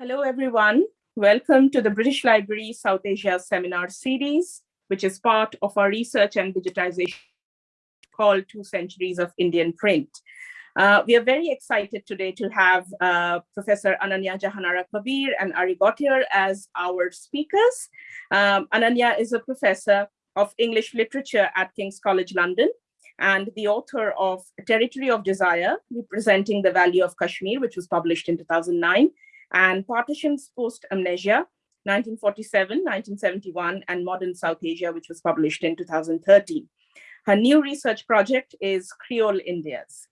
Hello, everyone. Welcome to the British Library South Asia Seminar Series, which is part of our research and digitization called Two Centuries of Indian Print. Uh, we are very excited today to have uh, Professor Ananya Jahanara Kabir and Ari Gautier as our speakers. Um, Ananya is a professor of English literature at King's College London and the author of Territory of Desire, representing the Valley of Kashmir, which was published in 2009, and Partitions Post-Amnesia, 1947, 1971, and Modern South Asia, which was published in 2013. Her new research project is Creole Indias.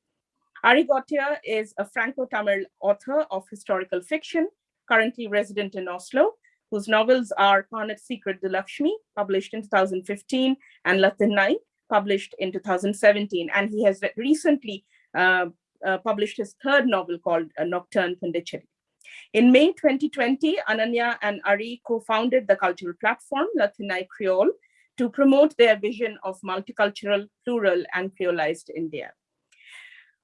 Ari Gautier is a Franco-Tamil author of historical fiction, currently resident in Oslo, whose novels are Karnat's Secret the Lakshmi, published in 2015, and Le Thinnai, published in 2017. And he has recently uh, uh, published his third novel called uh, Nocturne Pondicherry. In May 2020, Ananya and Ari co-founded the cultural platform Le Thinnai Creole to promote their vision of multicultural, plural, and creolized India.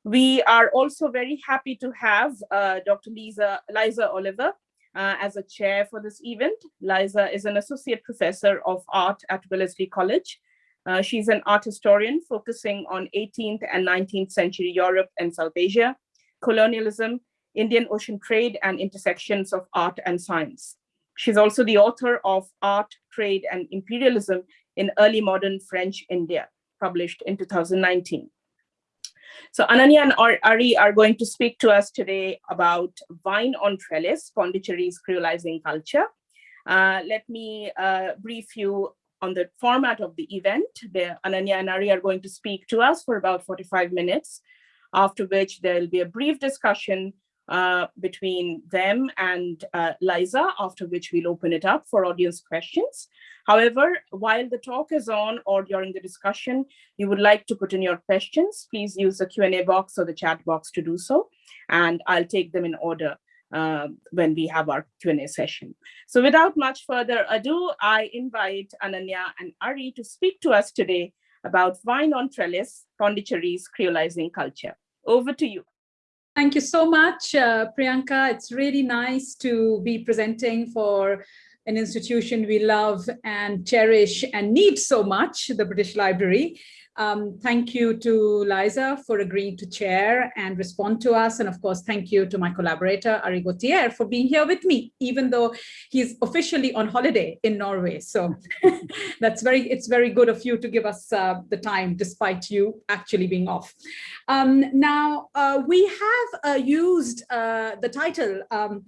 We are also very happy to have uh, Dr. Lisa, Liza Oliver uh, as a chair for this event. Liza is an associate professor of art at Wellesley College. Uh, she's an art historian focusing on 18th and 19th century Europe and South Asia, colonialism, Indian Ocean Trade and Intersections of Art and Science. She's also the author of Art, Trade, and Imperialism in Early Modern French India, published in 2019. So Ananya and Ari are going to speak to us today about Vine on Trellis, Pondicherry's creolizing culture. Uh, let me uh, brief you on the format of the event. The, Ananya and Ari are going to speak to us for about 45 minutes, after which there will be a brief discussion uh, between them and uh, Liza, after which we'll open it up for audience questions. However, while the talk is on or during the discussion, you would like to put in your questions, please use the Q&A box or the chat box to do so, and I'll take them in order uh, when we have our Q&A session. So without much further ado, I invite Ananya and Ari to speak to us today about Vine on Trellis, Pondicherry's creolizing culture. Over to you. Thank you so much, uh, Priyanka. It's really nice to be presenting for an institution we love and cherish and need so much, the British Library. Um, thank you to Liza for agreeing to chair and respond to us. And of course, thank you to my collaborator, Ari Gautier, for being here with me, even though he's officially on holiday in Norway. So that's very, it's very good of you to give us uh, the time, despite you actually being off. Um, now, uh, we have uh, used uh, the title um,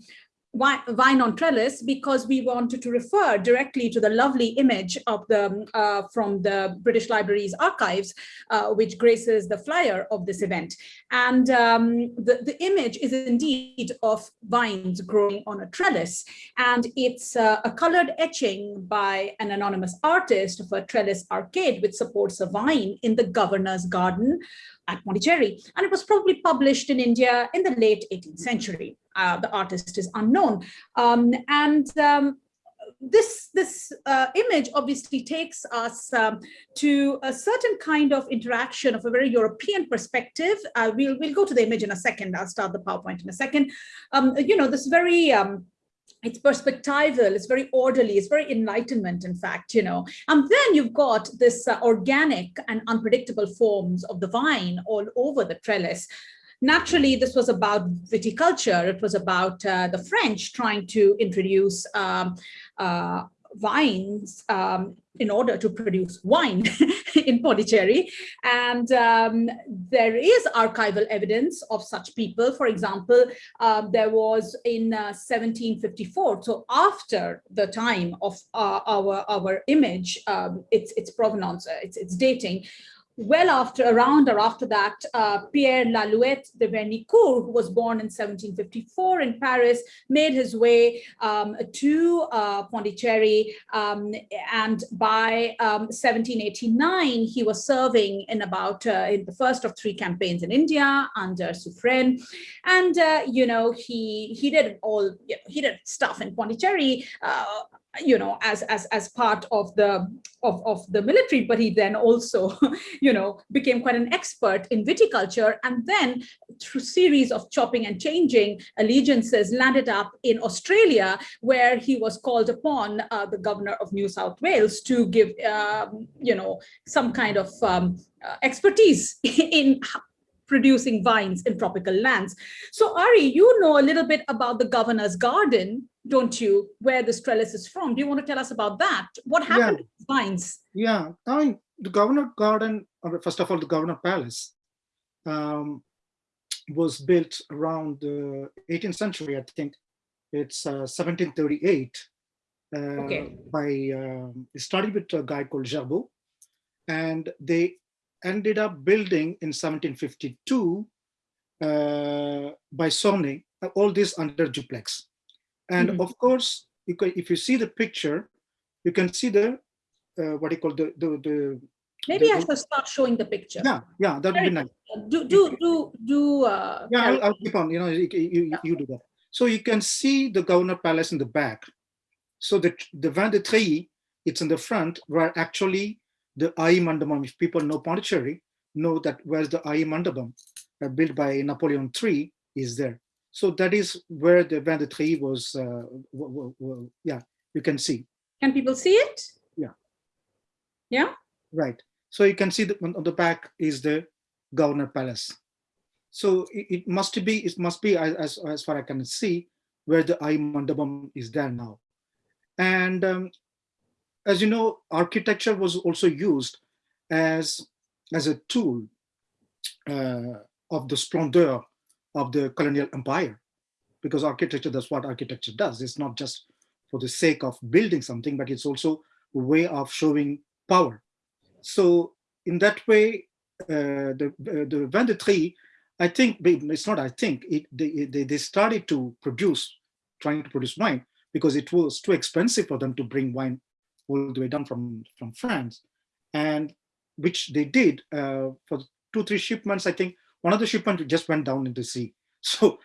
Vine on Trellis because we wanted to refer directly to the lovely image of the uh, from the British Library's archives, uh, which graces the flyer of this event. And um, the, the image is indeed of vines growing on a trellis. And it's uh, a colored etching by an anonymous artist of a trellis arcade, which supports a vine in the governor's garden at Pondicherry. And it was probably published in India in the late 18th century. Uh, the artist is unknown. Um, and um, this this uh, image obviously takes us um, to a certain kind of interaction of a very European perspective. Uh, we'll we'll go to the image in a second. I'll start the PowerPoint in a second. Um, you know, this very um, it's perspectival, it's very orderly, it's very enlightenment, in fact, you know. And then you've got this uh, organic and unpredictable forms of the vine all over the trellis. Naturally, this was about viticulture. It was about uh, the French trying to introduce um, uh, vines um, in order to produce wine in Pondicherry. And um, there is archival evidence of such people. For example, uh, there was in uh, 1754, so after the time of uh, our, our image, um, its, its provenance, uh, its, its dating, well after, around or after that, uh, Pierre Lalouette de Vernicourt, who was born in 1754 in Paris, made his way um, to uh, Pondicherry. Um, and by um, 1789, he was serving in about uh, in the first of three campaigns in India under Suffren. And, uh, you know, he, he did all, you know, he did stuff in Pondicherry uh, you know, as, as, as part of the, of, of the military, but he then also, you know, became quite an expert in viticulture. And then through series of chopping and changing allegiances landed up in Australia, where he was called upon uh, the governor of New South Wales to give, um, you know, some kind of um, uh, expertise in producing vines in tropical lands. So Ari, you know a little bit about the governor's garden, don't you, where this trellis is from. Do you want to tell us about that? What happened yeah. to vines? Yeah, I mean, the governor garden, first of all, the governor palace um, was built around the 18th century, I think. It's uh, 1738 uh, okay. by, um, started with a guy called Gerbaud and they ended up building in 1752 uh, by uh, all this under Dupleix. And mm -hmm. of course, you can, if you see the picture, you can see the, uh, what do you call the, the, the Maybe the, I should start showing the picture. Yeah, yeah, that would be nice. Do, do, do, do. Uh, yeah, I'll, I'll, keep on, you know, you, you, yeah. you do that. So you can see the Governor Palace in the back. So the, the Vin de Tréhy, it's in the front, where actually the Ai Mandapam, if people know Pondicherry, know that where's the Ai Mandapam uh, built by Napoleon III is there. So that is where the Vin de Tréhy was, uh, yeah, you can see. Can people see it? Yeah. Yeah? Right. So you can see that on the back is the Governor Palace. So it, it must be, it must be as, as far I can see, where the Ai Mandapam is there now. And um, as you know, architecture was also used as, as a tool uh, of the splendor of the colonial empire. Because architecture, that's what architecture does. It's not just for the sake of building something, but it's also a way of showing power. So in that way, uh, the, uh, the Vin de Tréhy, I think, it's not I think, it, they, they, they started to produce, trying to produce wine because it was too expensive for them to bring wine all the way down from, from France. And which they did uh, for two, three shipments, I think one of the shipments just went down in the sea. So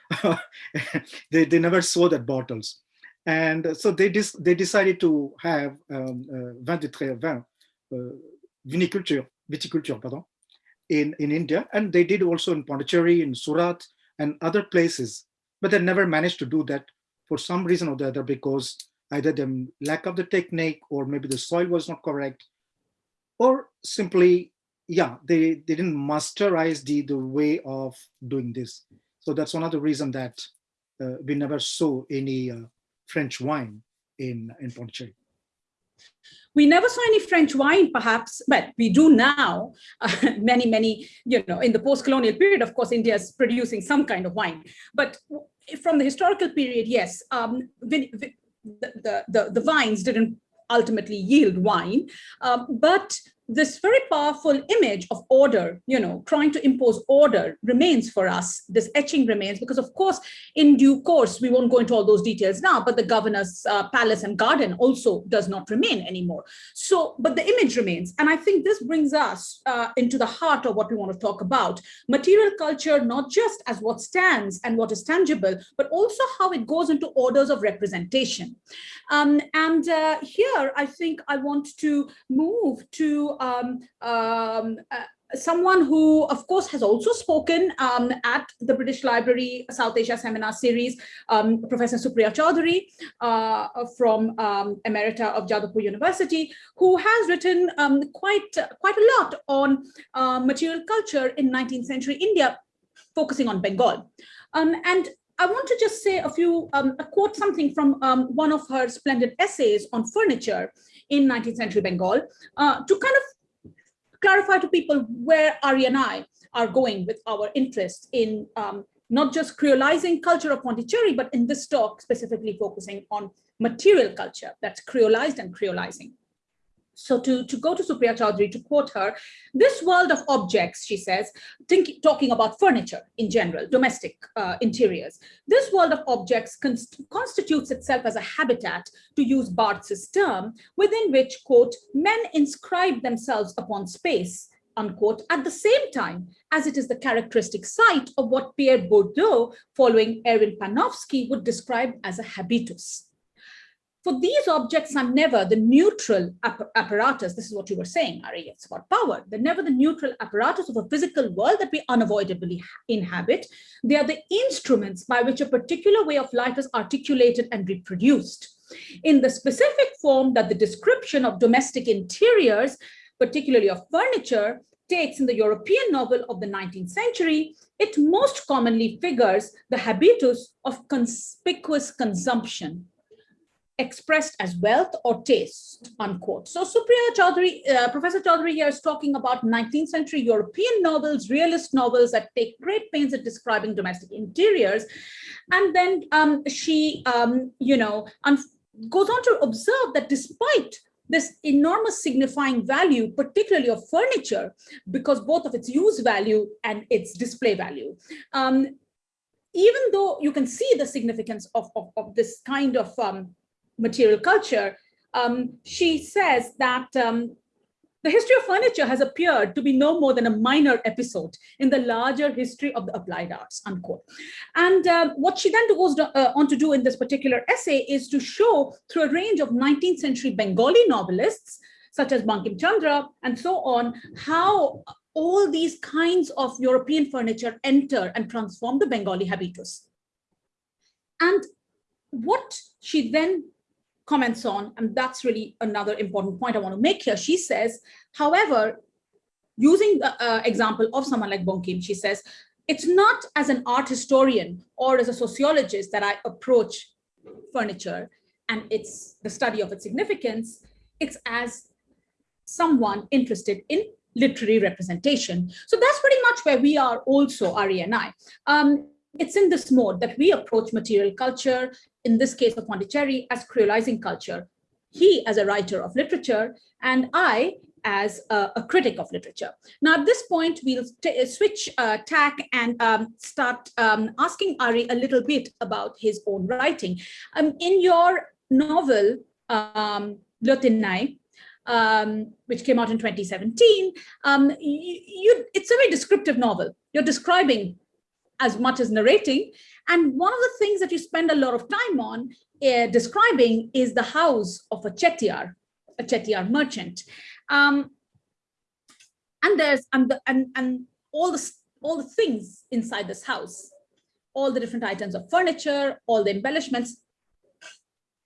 they, they never saw that bottles. And so they, dis they decided to have um, uh, vin de très vin, uh, viniculture, viticulture, pardon, in, in India. And they did also in Pondicherry, in Surat, and other places. But they never managed to do that for some reason or the other because either the lack of the technique or maybe the soil was not correct or simply yeah they, they didn't masterize the the way of doing this so that's one of the reason that uh, we never saw any uh, french wine in in pondicherry we never saw any French wine, perhaps, but we do now. Uh, many, many, you know, in the post-colonial period, of course, India is producing some kind of wine. But from the historical period, yes, um, the, the, the, vines didn't ultimately yield wine, um, but this very powerful image of order, you know, trying to impose order remains for us. This etching remains because, of course, in due course, we won't go into all those details now, but the governor's uh, palace and garden also does not remain anymore. So, but the image remains. And I think this brings us uh, into the heart of what we want to talk about. Material culture, not just as what stands and what is tangible, but also how it goes into orders of representation. Um, and uh, here, I think I want to move to um, um, uh, someone who, of course, has also spoken um, at the British Library South Asia Seminar Series, um, Professor Supriya Chaudhuri uh, from um, Emerita of Jadavpur University, who has written um, quite, quite a lot on uh, material culture in 19th century India, focusing on Bengal. Um, and I want to just say a few, um, a quote something from um, one of her splendid essays on furniture in 19th century Bengal uh, to kind of clarify to people where Ari and I are going with our interest in um, not just creolizing culture of Pondicherry, but in this talk specifically focusing on material culture that's creolized and creolizing. So to, to go to Supriya Chaudhuri, to quote her, this world of objects, she says, think, talking about furniture in general, domestic uh, interiors, this world of objects const constitutes itself as a habitat, to use Barthes's term, within which, quote, men inscribe themselves upon space, unquote, at the same time as it is the characteristic site of what Pierre Bourdieu, following Erwin Panofsky, would describe as a habitus. For these objects are never the neutral apparatus. This is what you were saying, Ari, it's about power. They're never the neutral apparatus of a physical world that we unavoidably inhabit. They are the instruments by which a particular way of life is articulated and reproduced. In the specific form that the description of domestic interiors, particularly of furniture, takes in the European novel of the 19th century, it most commonly figures the habitus of conspicuous consumption, expressed as wealth or taste, unquote. So Supriya Chaudhuri, uh, Professor Chaudhuri here is talking about 19th century European novels, realist novels that take great pains at describing domestic interiors. And then um, she, um, you know, goes on to observe that despite this enormous signifying value, particularly of furniture, because both of its use value and its display value. Um, even though you can see the significance of, of, of this kind of um, material culture, um, she says that um, the history of furniture has appeared to be no more than a minor episode in the larger history of the applied arts, unquote. And uh, what she then goes uh, on to do in this particular essay is to show through a range of 19th century Bengali novelists, such as Bankim Chandra and so on, how all these kinds of European furniture enter and transform the Bengali habitus. And what she then comments on, and that's really another important point I want to make here. She says, however, using the uh, example of someone like Bankim, she says, it's not as an art historian or as a sociologist that I approach furniture and it's the study of its significance, it's as someone interested in literary representation. So that's pretty much where we are also, Ari and I. Um, it's in this mode that we approach material culture, in this case of Pondicherry, as creolizing culture. He as a writer of literature, and I as a, a critic of literature. Now, at this point, we'll switch uh, tack and um, start um, asking Ari a little bit about his own writing. Um, in your novel, um, um, which came out in 2017, um, you, you, it's a very descriptive novel. You're describing as much as narrating. And one of the things that you spend a lot of time on uh, describing is the house of a chettiar, a chettiar merchant. Um, and there's and the, and and all the all the things inside this house, all the different items of furniture, all the embellishments.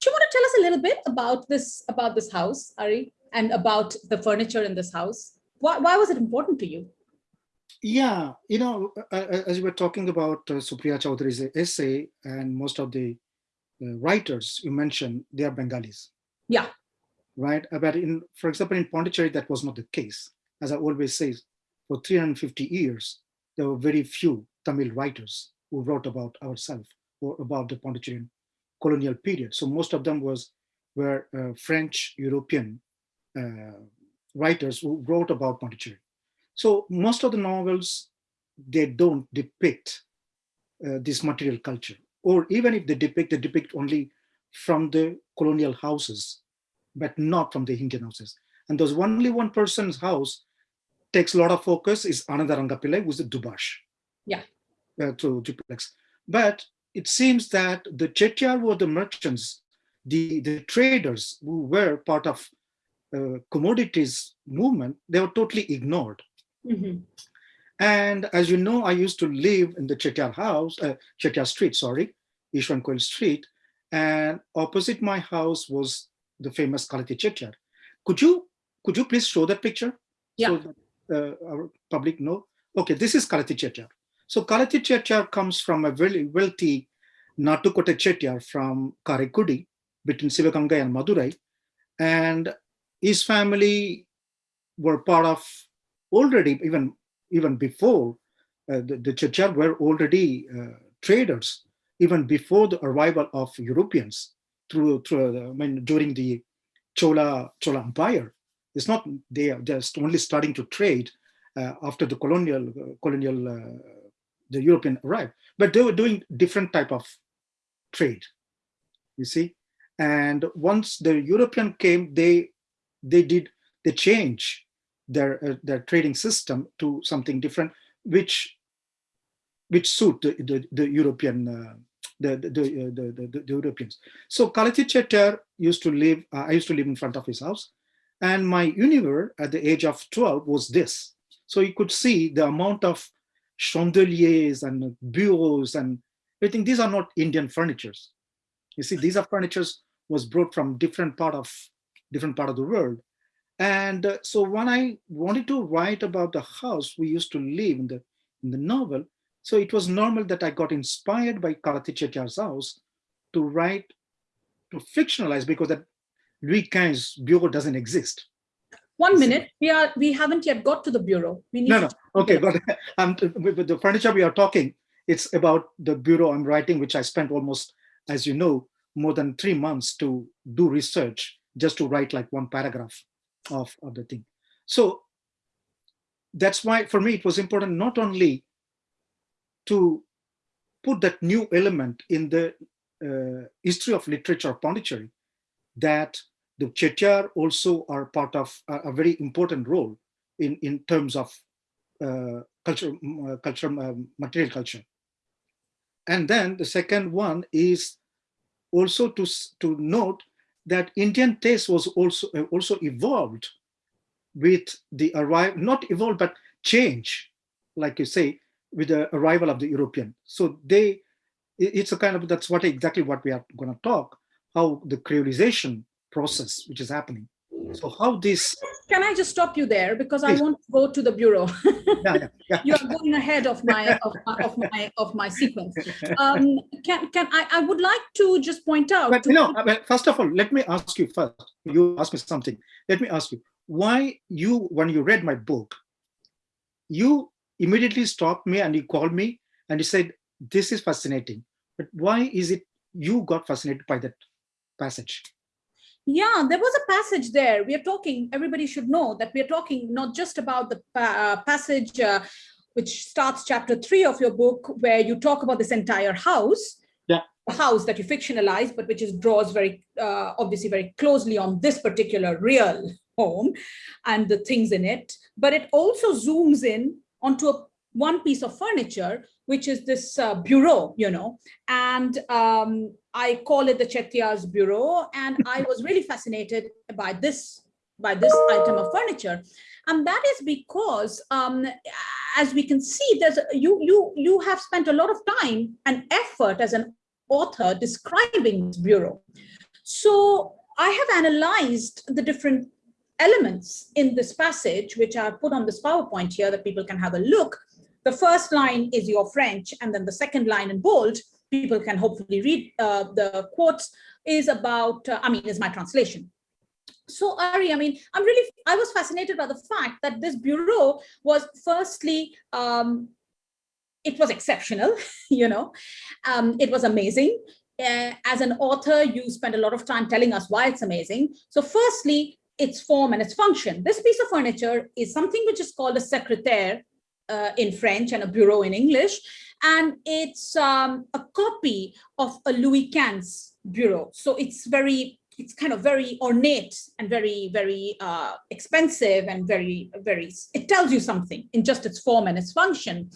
Do you want to tell us a little bit about this about this house, Ari, and about the furniture in this house? Why, why was it important to you? Yeah, you know, as you were talking about uh, Supriya Chaudhuri's essay and most of the uh, writers you mentioned, they are Bengalis. Yeah. Right. Uh, but in, for example, in Pondicherry, that was not the case. As I always say, for 350 years, there were very few Tamil writers who wrote about ourselves or about the Pondicherry colonial period. So most of them was were uh, French European uh, writers who wrote about Pondicherry. So most of the novels, they don't depict uh, this material culture, or even if they depict, they depict only from the colonial houses, but not from the Indian houses. And there's only one person's house takes a lot of focus is Ananda Rangapillai, who's the Dubash. Yeah. Uh, to Dupleix. But it seems that the Chettiar were the merchants, the, the traders who were part of uh, commodities movement, they were totally ignored. Mm -hmm. And as you know, I used to live in the Chettiar house, uh, Chettiar street, sorry, Ishwan Koil street. And opposite my house was the famous Kalati Chettiar. Could you, could you please show that picture? Yeah. So that, uh, our public know? Okay, this is Kalati Chettiar. So Kalati Chettiar comes from a very wealthy Natukote Chettiar from Karaikudi between Sivagangai and Madurai. And his family were part of already even even before uh, the, the were already uh, traders even before the arrival of Europeans through through uh, I mean during the Chola Chola Empire. It's not they are just only starting to trade uh, after the colonial uh, colonial uh, the European arrived, but they were doing different type of trade. You see, and once the European came, they they did the change their uh, their trading system to something different, which which suit the the, the European uh, the, the, the, the, the, the Europeans. So Kalathi Chettiar used to live, uh, I used to live in front of his house. And my universe at the age of 12 was this. So you could see the amount of chandeliers and bureaus and everything. These are not Indian furnitures. You see, these are furnitures was brought from different part of different part of the world. And uh, so when I wanted to write about the house we used to live in the in the novel, so it was normal that I got inspired by Kalathi Chettiar's house to write, to fictionalize because that Louis XV bureau doesn't exist. One minute, we are we haven't yet got to the bureau. We need No, no, to- okay, but um, with the furniture we are talking, it's about the bureau I'm writing, which I spent almost, as you know, more than three months to do research just to write like one paragraph of, of the thing. So that's why for me it was important not only to put that new element in the uh, history of literature of Pondicherry, that the Chettiar also are part of a, a very important role in, in terms of uh, culture, uh, culture, um, material culture. And then the second one is also to, to note that Indian taste was also, uh, also evolved with the arrival, not evolved, but change, like you say, with the arrival of the European. So they, it's a kind of, that's what exactly what we are gonna talk, how the creolization process, which is happening. So how this, Can I just stop you there because I Please. want to go to the bureau. yeah, yeah, yeah. you are going ahead of my of my of my, of my sequence. Um, can can I I would like to just point out. But to you know, I first of all, let me ask you first. You ask me something. Let me ask you why you, when you read my book, you immediately stopped me and you called me and you said, "This is fascinating." But why is it you got fascinated by that passage? Yeah, there was a passage there. We are talking, everybody should know that we are talking not just about the uh, passage uh, which starts chapter three of your book, where you talk about this entire house. Yeah. The house that you fictionalize, but which is draws very uh, obviously very closely on this particular real home and the things in it. But it also zooms in onto a, one piece of furniture, which is this uh, bureau, you know, and um, I call it the Chettiar's Bureau, and I was really fascinated by this by this item of furniture, and that is because, um, as we can see, there's a- you you you have spent a lot of time and effort as an author describing this bureau. So I have analyzed the different elements in this passage, which are put on this PowerPoint here that people can have a look. The first line is your French, and then the second line in bold, people can hopefully read uh, the quotes, is about, uh, I mean, is my translation. So Ari, I mean, I'm really, I was fascinated by the fact that this bureau was firstly, um, it was exceptional, you know, um, it was amazing. Uh, as an author, you spend a lot of time telling us why it's amazing. So firstly, its form and its function. This piece of furniture is something which is called a secrétaire uh, in French and a bureau in English. And it's um, a copy of a Louis XV bureau. So it's very, it's kind of very ornate and very, very uh, expensive and very, very, it tells you something in just its form and its function.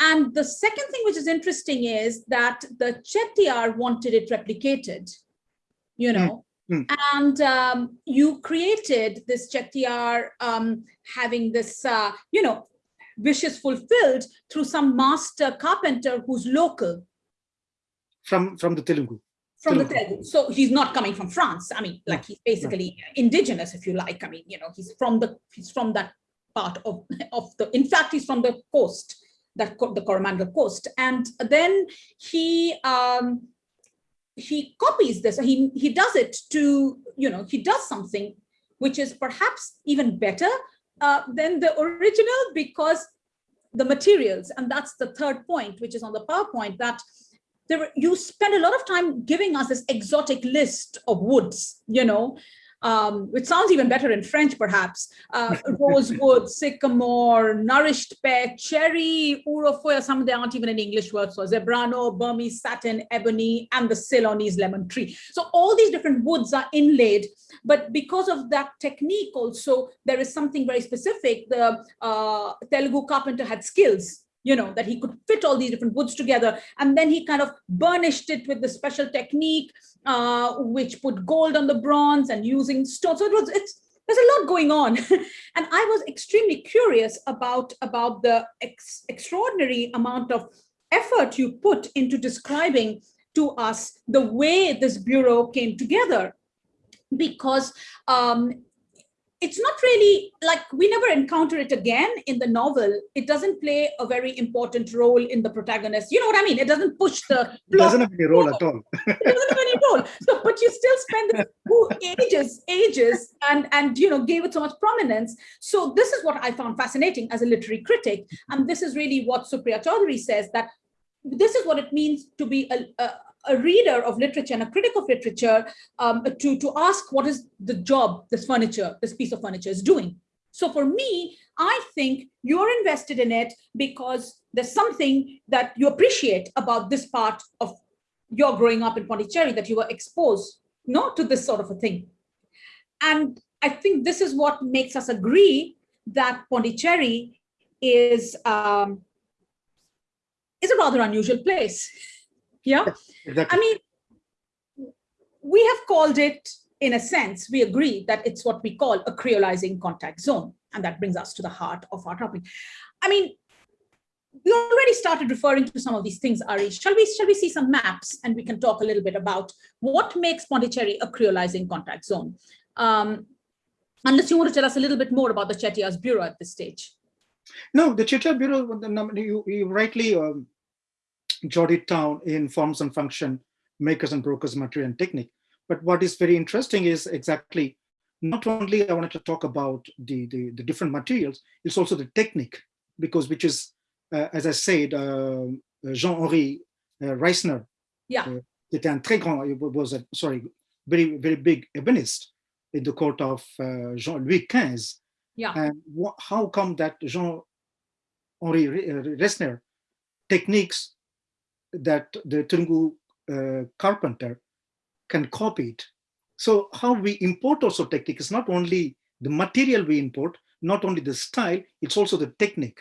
And the second thing which is interesting is that the Chettiar wanted it replicated, you know, mm. and um, you created this Chettiar um, having this, uh, you know, wishes fulfilled through some master carpenter who's local From from the Telugu. from the Telugu. Telugu. So he's not coming from France. I mean, like he's basically indigenous, if you like. I mean, you know, he's from the he's from that part of of the. In fact, he's from the coast, that the Coromandel coast, and then he um he copies this. He he does it to you know he does something which is perhaps even better uh, than the original because the materials, and that's the third point, which is on the PowerPoint that there you spend a lot of time giving us this exotic list of woods, you know, um, which sounds even better in French, perhaps. Uh, rosewood, sycamore, nourished pear, cherry, urofoya, some of them aren't even in English words, so zebrano, Burmese satin, ebony, and the Ceylonese lemon tree. So all these different woods are inlaid, but because of that technique also, there is something very specific. The uh, Telugu carpenter had skills you know, that he could fit all these different woods together. And then he kind of burnished it with the special technique, uh, which put gold on the bronze and using stone. So it was, it's, there's a lot going on. and I was extremely curious about, about the ex extraordinary amount of effort you put into describing to us the way this bureau came together because um, it's not really like we never encounter it again in the novel. It doesn't play a very important role in the protagonist. You know what I mean? It doesn't push the. It doesn't have any role at all. it doesn't have any role. So, but you still spend ages, ages, and and you know gave it so much prominence. So this is what I found fascinating as a literary critic, and this is really what Supriya Chaudhuri says that this is what it means to be a, a, a reader of literature and a critic of literature um, to, to ask what is the job this furniture, this piece of furniture is doing. So for me, I think you're invested in it because there's something that you appreciate about this part of your growing up in Pondicherry that you were exposed not to this sort of a thing. And I think this is what makes us agree that Pondicherry is um, is a rather unusual place. Yeah. Exactly. I mean, we have called it, in a sense, we agree that it's what we call a creolizing contact zone. And that brings us to the heart of our topic. I mean, we already started referring to some of these things, Ari. Shall we, shall we see some maps and we can talk a little bit about what makes Pondicherry a creolizing contact zone? Um, unless you want to tell us a little bit more about the Chettiar's Bureau at this stage. No, the Chettiar Bureau, you, you rightly um, jotted down in forms and function, makers and brokers, material and technique. But what is very interesting is exactly, not only I wanted to talk about the, the, the different materials, it's also the technique, because which is, uh, as I said, uh, Jean-Henri uh, Riesener, yeah. était un très grand, was a, sorry, very, very big ebonist in the court of uh, Jean-Louis XV. Yeah. And how come that Jean-Henri Riesener techniques that the Turungu uh, carpenter can copy it. So how we import also technique is not only the material we import, not only the style, it's also the technique.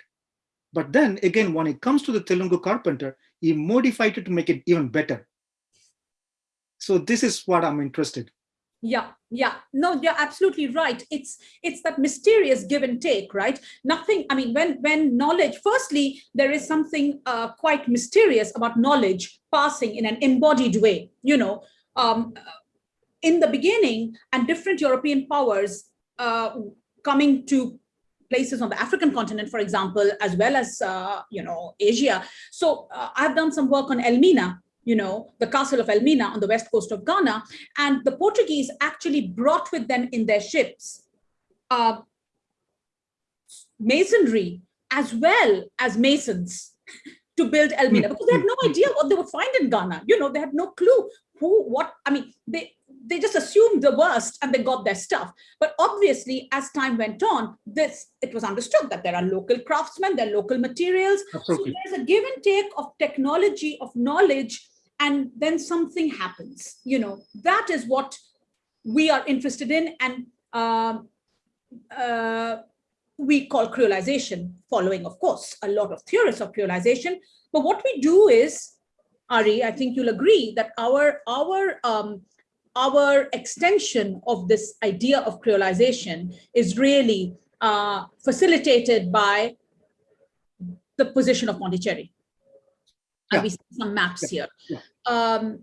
But then again, when it comes to the Telugu carpenter, he modified it to make it even better. So this is what I'm interested yeah yeah. No you're absolutely right. It's it's that mysterious give and take right? Nothing i mean when when knowledge firstly there is something uh, quite mysterious about knowledge passing in an embodied way you know? Um, in the beginning and different european powers uh, coming to places on the African continent, for example, as well as, uh, you know, Asia. So uh, I've done some work on Elmina, you know, the castle of Elmina on the west coast of Ghana. And the Portuguese actually brought with them in their ships uh, masonry as well as masons to build Elmina because they had no idea what they would find in Ghana. You know, they had no clue who, what, I mean, they, they just assumed the worst and they got their stuff. But obviously, as time went on, this it was understood that there are local craftsmen, there are local materials. Absolutely. So there's a give and take of technology, of knowledge and then something happens you know. That is what we are interested in and um, uh, we call creolization following of course a lot of theorists of creolization but what we do is ari i think you'll agree that our our um, our extension of this idea of creolization is really uh, facilitated by the position of Pondicherry yeah. we see some maps yeah. here. Yeah. Um,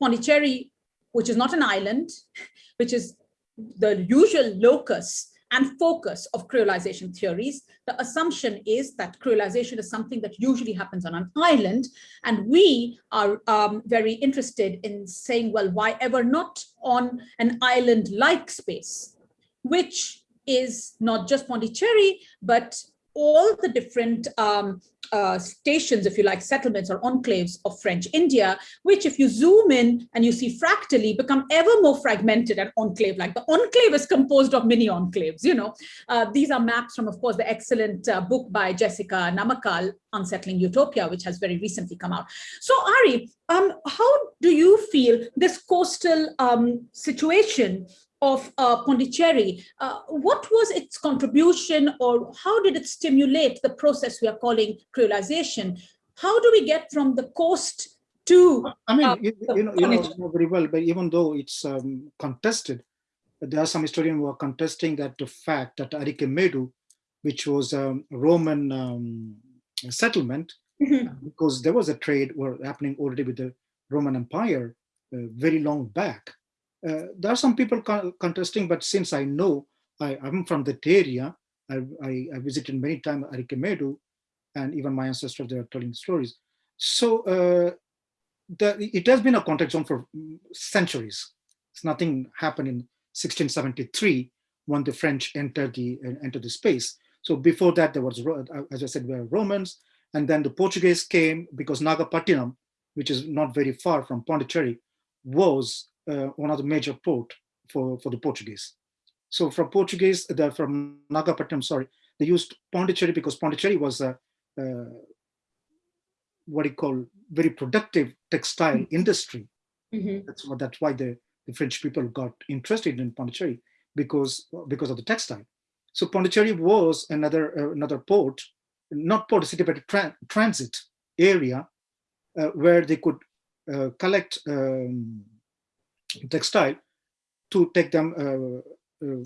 Pondicherry, which is not an island, which is the usual locus and focus of creolization theories, the assumption is that creolization is something that usually happens on an island. And we are um, very interested in saying, well, why ever not on an island-like space, which is not just Pondicherry, but all the different um, uh, stations, if you like, settlements or enclaves of French India, which if you zoom in and you see fractally become ever more fragmented and enclave, like the enclave is composed of mini enclaves, you know. Uh, these are maps from, of course, the excellent uh, book by Jessica Namakkal, unsettling utopia, which has very recently come out. So Ari, um, how do you feel this coastal um, situation of uh, Pondicherry, uh, what was its contribution or how did it stimulate the process we are calling creolization? How do we get from the coast to... I mean, uh, you, you, know, you know very well, but even though it's um, contested, there are some historians who are contesting that the fact that Arikamedu, which was a Roman um, settlement, mm -hmm. because there was a trade were happening already with the Roman Empire uh, very long back. Uh, there are some people contesting, but since I know, I, am from that area, I, I, I visited many times Arikamedu, and even my ancestors, they are telling stories. So uh, the, it has been a contact zone for centuries. It's nothing happened in 1673 when the French entered the entered the space. So before that, there was, as I said, were Romans, and then the Portuguese came because Nagapattinam, which is not very far from Pondicherry, was uh, one of the major port for, for the Portuguese. So from Portuguese, the, from Nagapattinam, sorry, they used Pondicherry because Pondicherry was a, uh, what you call very productive textile mm -hmm. industry. Mm -hmm. That's what that's why the, the French people got interested in Pondicherry because because of the textile. So Pondicherry was another uh, another port, not port city, but a tra transit area uh, where they could uh, collect um, textile to take them uh, uh,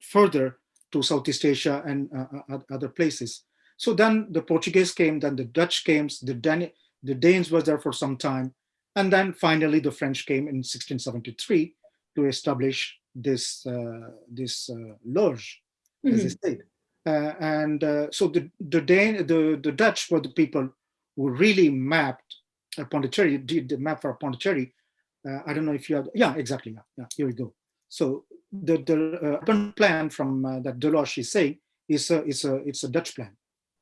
further to Southeast Asia and uh, other places. So then the Portuguese came, then the Dutch came, the, Dan the Danes were there for some time, and then finally the French came in 1673 to establish this uh, this uh, loge, mm -hmm. as I said. Uh, and so the the Dane, the the Dutch were the people who really mapped Pondicherry, did the map for Pondicherry uh, I don't know if you have, yeah, exactly. Yeah, yeah here we go. So the, the uh, plan from uh, that Deloche is saying is a, is a, it's a Dutch plan.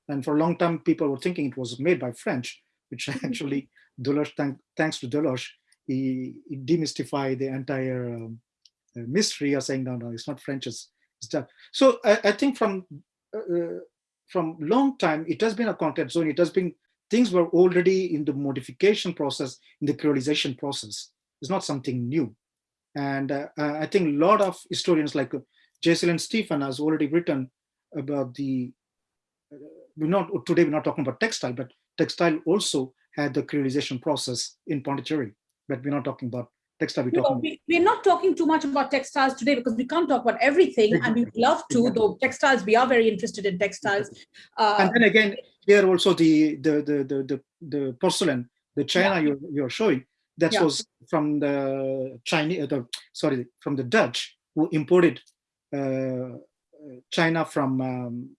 And for a long time, people were thinking it was made by French, which actually Deloche, thank, thanks to Deloche, he, he demystified the entire um, uh, mystery of saying, no, no, it's not French, it's, it's Dutch. So I, I think from uh, from long time, it has been a contact zone. It has been, things were already in the modification process, in the creolization process is not something new. And uh, uh, I think a lot of historians like uh, Jeyaseela Stephen has already written about the, uh, we're not, today we're not talking about textile, but textile also had the creolization process in Pondicherry, but we're not talking about textile. We're, no, we, we're not talking too much about textiles today because we can't talk about everything and we love to, exactly. though textiles, we are very interested in textiles. Uh, and then again, here also the, the, the, the, the, the porcelain, the China yeah. you're, you're showing, that yeah. was from the Chinese, uh, the, sorry, from the Dutch who imported uh, China from um,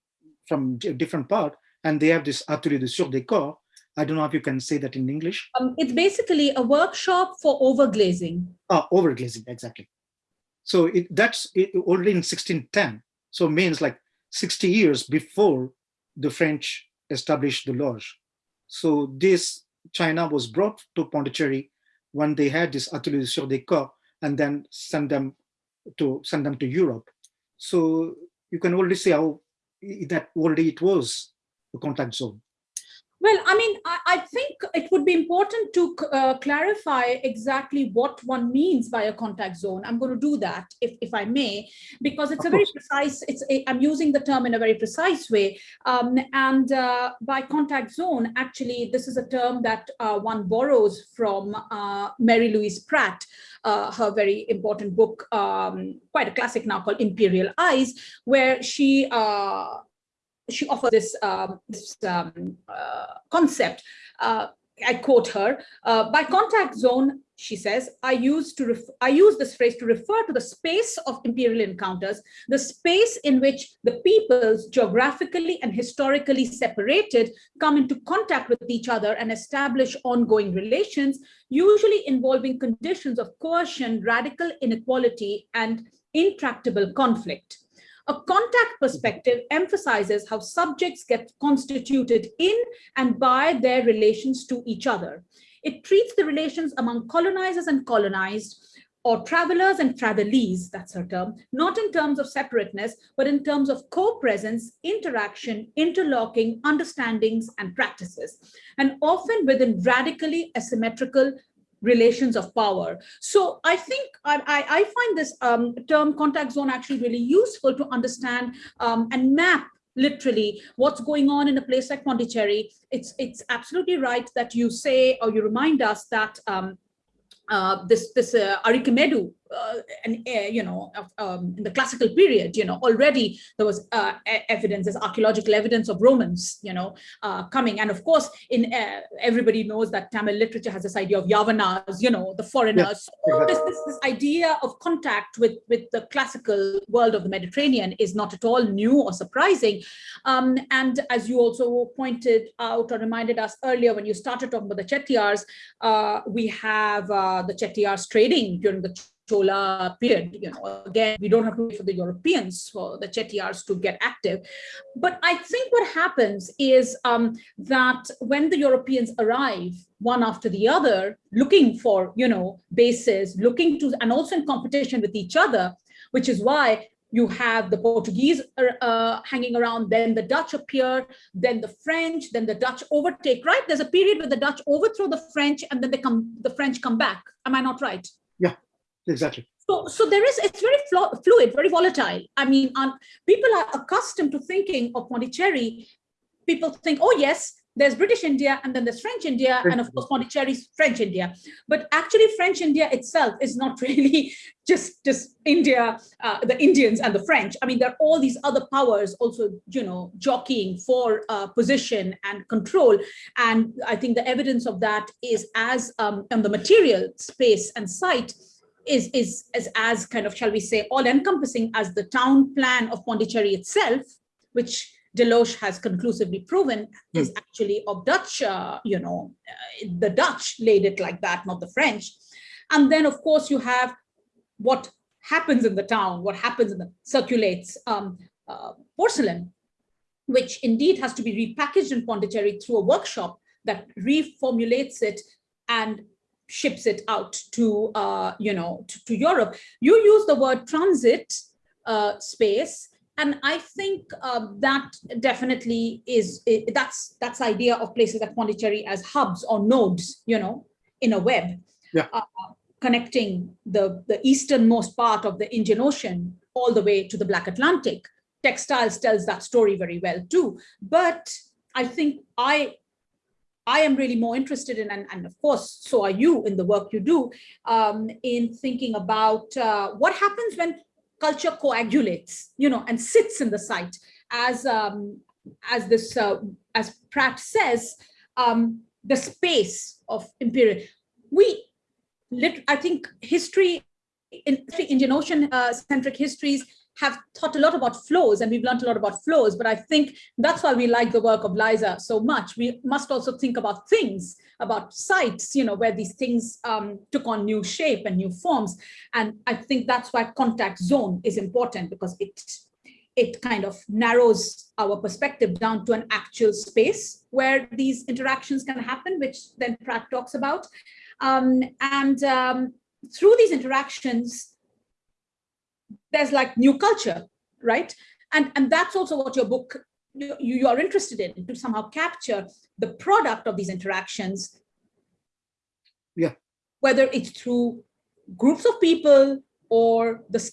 from different part, and they have this atelier de surdécor. I don't know if you can say that in English. Um, it's basically a workshop for overglazing. Ah, overglazing, exactly. So it, that's it, already in 1610. So it means like 60 years before the French established the Loge. So this China was brought to Pondicherry when they had this atelier surdécor and then send them to send them to Europe. So you can already see how that already it was a contact zone. Well, I mean, I, I, think it would be important to uh, clarify exactly what one means by a contact zone. I'm going to do that, if, if I may, because it's of a very course. precise, it's a, I'm using the term in a very precise way. Um, and uh, by contact zone, actually, this is a term that uh, one borrows from uh, Mary Louise Pratt, uh, her very important book, um, quite a classic now called Imperial Eyes, where she uh, she offered this, um, this um, uh, concept. Uh, I quote her, uh, by contact zone, she says, I use to I use this phrase to refer to the space of imperial encounters, the space in which the peoples geographically and historically separated come into contact with each other and establish ongoing relations, usually involving conditions of coercion, radical inequality, and intractable conflict. A contact perspective emphasizes how subjects get constituted in and by their relations to each other. It treats the relations among colonizers and colonized or travelers and travelees, that's her term, not in terms of separateness, but in terms of co-presence, interaction, interlocking, understandings, and practices, and often within radically asymmetrical relations of power. So I think I, I find this um, term contact zone actually really useful to understand um, and map literally what's going on in a place like Pondicherry. It's, it's absolutely right that you say or you remind us that um, uh, this this uh, uh, and uh, you know, um, in the classical period, you know, already there was uh, evidence, there's archaeological evidence of Romans, you know, uh, coming, and of course, in everybody knows that Tamil literature has this idea of Yavanas, you know, the foreigners. Yeah, exactly. this, this, this idea of contact with with the classical world of the Mediterranean is not at all new or surprising, um, and as you also pointed out or reminded us earlier when you started talking about the Chettiars, we have the Chettiars trading during the Chola period. You know, again, we don't have to wait for the Europeans for the Chettiars to get active. But I think what happens is um, that when the Europeans arrive, one after the other, looking for, you know, bases, looking to, and also in competition with each other, which is why you have the Portuguese uh, uh, hanging around, then the Dutch appear, then the French, then the Dutch overtake, right? There's a period where the Dutch overthrow the French and then they come, the French come back. Am I not right? Yeah, exactly. So, so there is, it's very fluid, very volatile. I mean, um, people are accustomed to thinking of Pondicherry. People think, oh yes, there's British India and then there's French India and of course Pondicherry's French India. But actually French India itself is not really just, just India, uh, the Indians and the French. I mean, there are all these other powers also, you know, jockeying for uh, position and control. And I think the evidence of that is as um, on the material space and site is, is, is as kind of, shall we say, all encompassing as the town plan of Pondicherry itself, which Deloche has conclusively proven hmm. is actually of Dutch, uh, you know, uh, the Dutch laid it like that, not the French. And then, of course, you have what happens in the town, what happens in the circulates um, uh, porcelain, which indeed has to be repackaged in Pondicherry through a workshop that reformulates it and ships it out to, uh, you know, to, to, Europe. You use the word transit uh, space and I think uh, that definitely is, it, that's that's idea of places like Pondicherry as hubs or nodes, you know, in a web, yeah. uh, connecting the, the easternmost part of the Indian Ocean all the way to the Black Atlantic. Textiles tells that story very well too. But I think I I am really more interested in, and, and, of course, so are you in the work you do, um, in thinking about uh, what happens when culture coagulates, you know, and sits in the site as um, as this uh, as Pratt says, um, the space of imperial. We, lit, I think, history in Indian Ocean uh, centric histories have taught a lot about flows and we've learned a lot about flows, but I think that's why we like the work of Liza so much. We must also think about things, about sites, you know, where these things um, took on new shape and new forms. And I think that's why contact zone is important because it it kind of narrows our perspective down to an actual space where these interactions can happen, which then Pratt talks about. Um, and um, through these interactions, there's like new culture, right? And, and that's also what your book, you, you are interested in, to somehow capture the product of these interactions. Yeah. Whether it's through groups of people or the,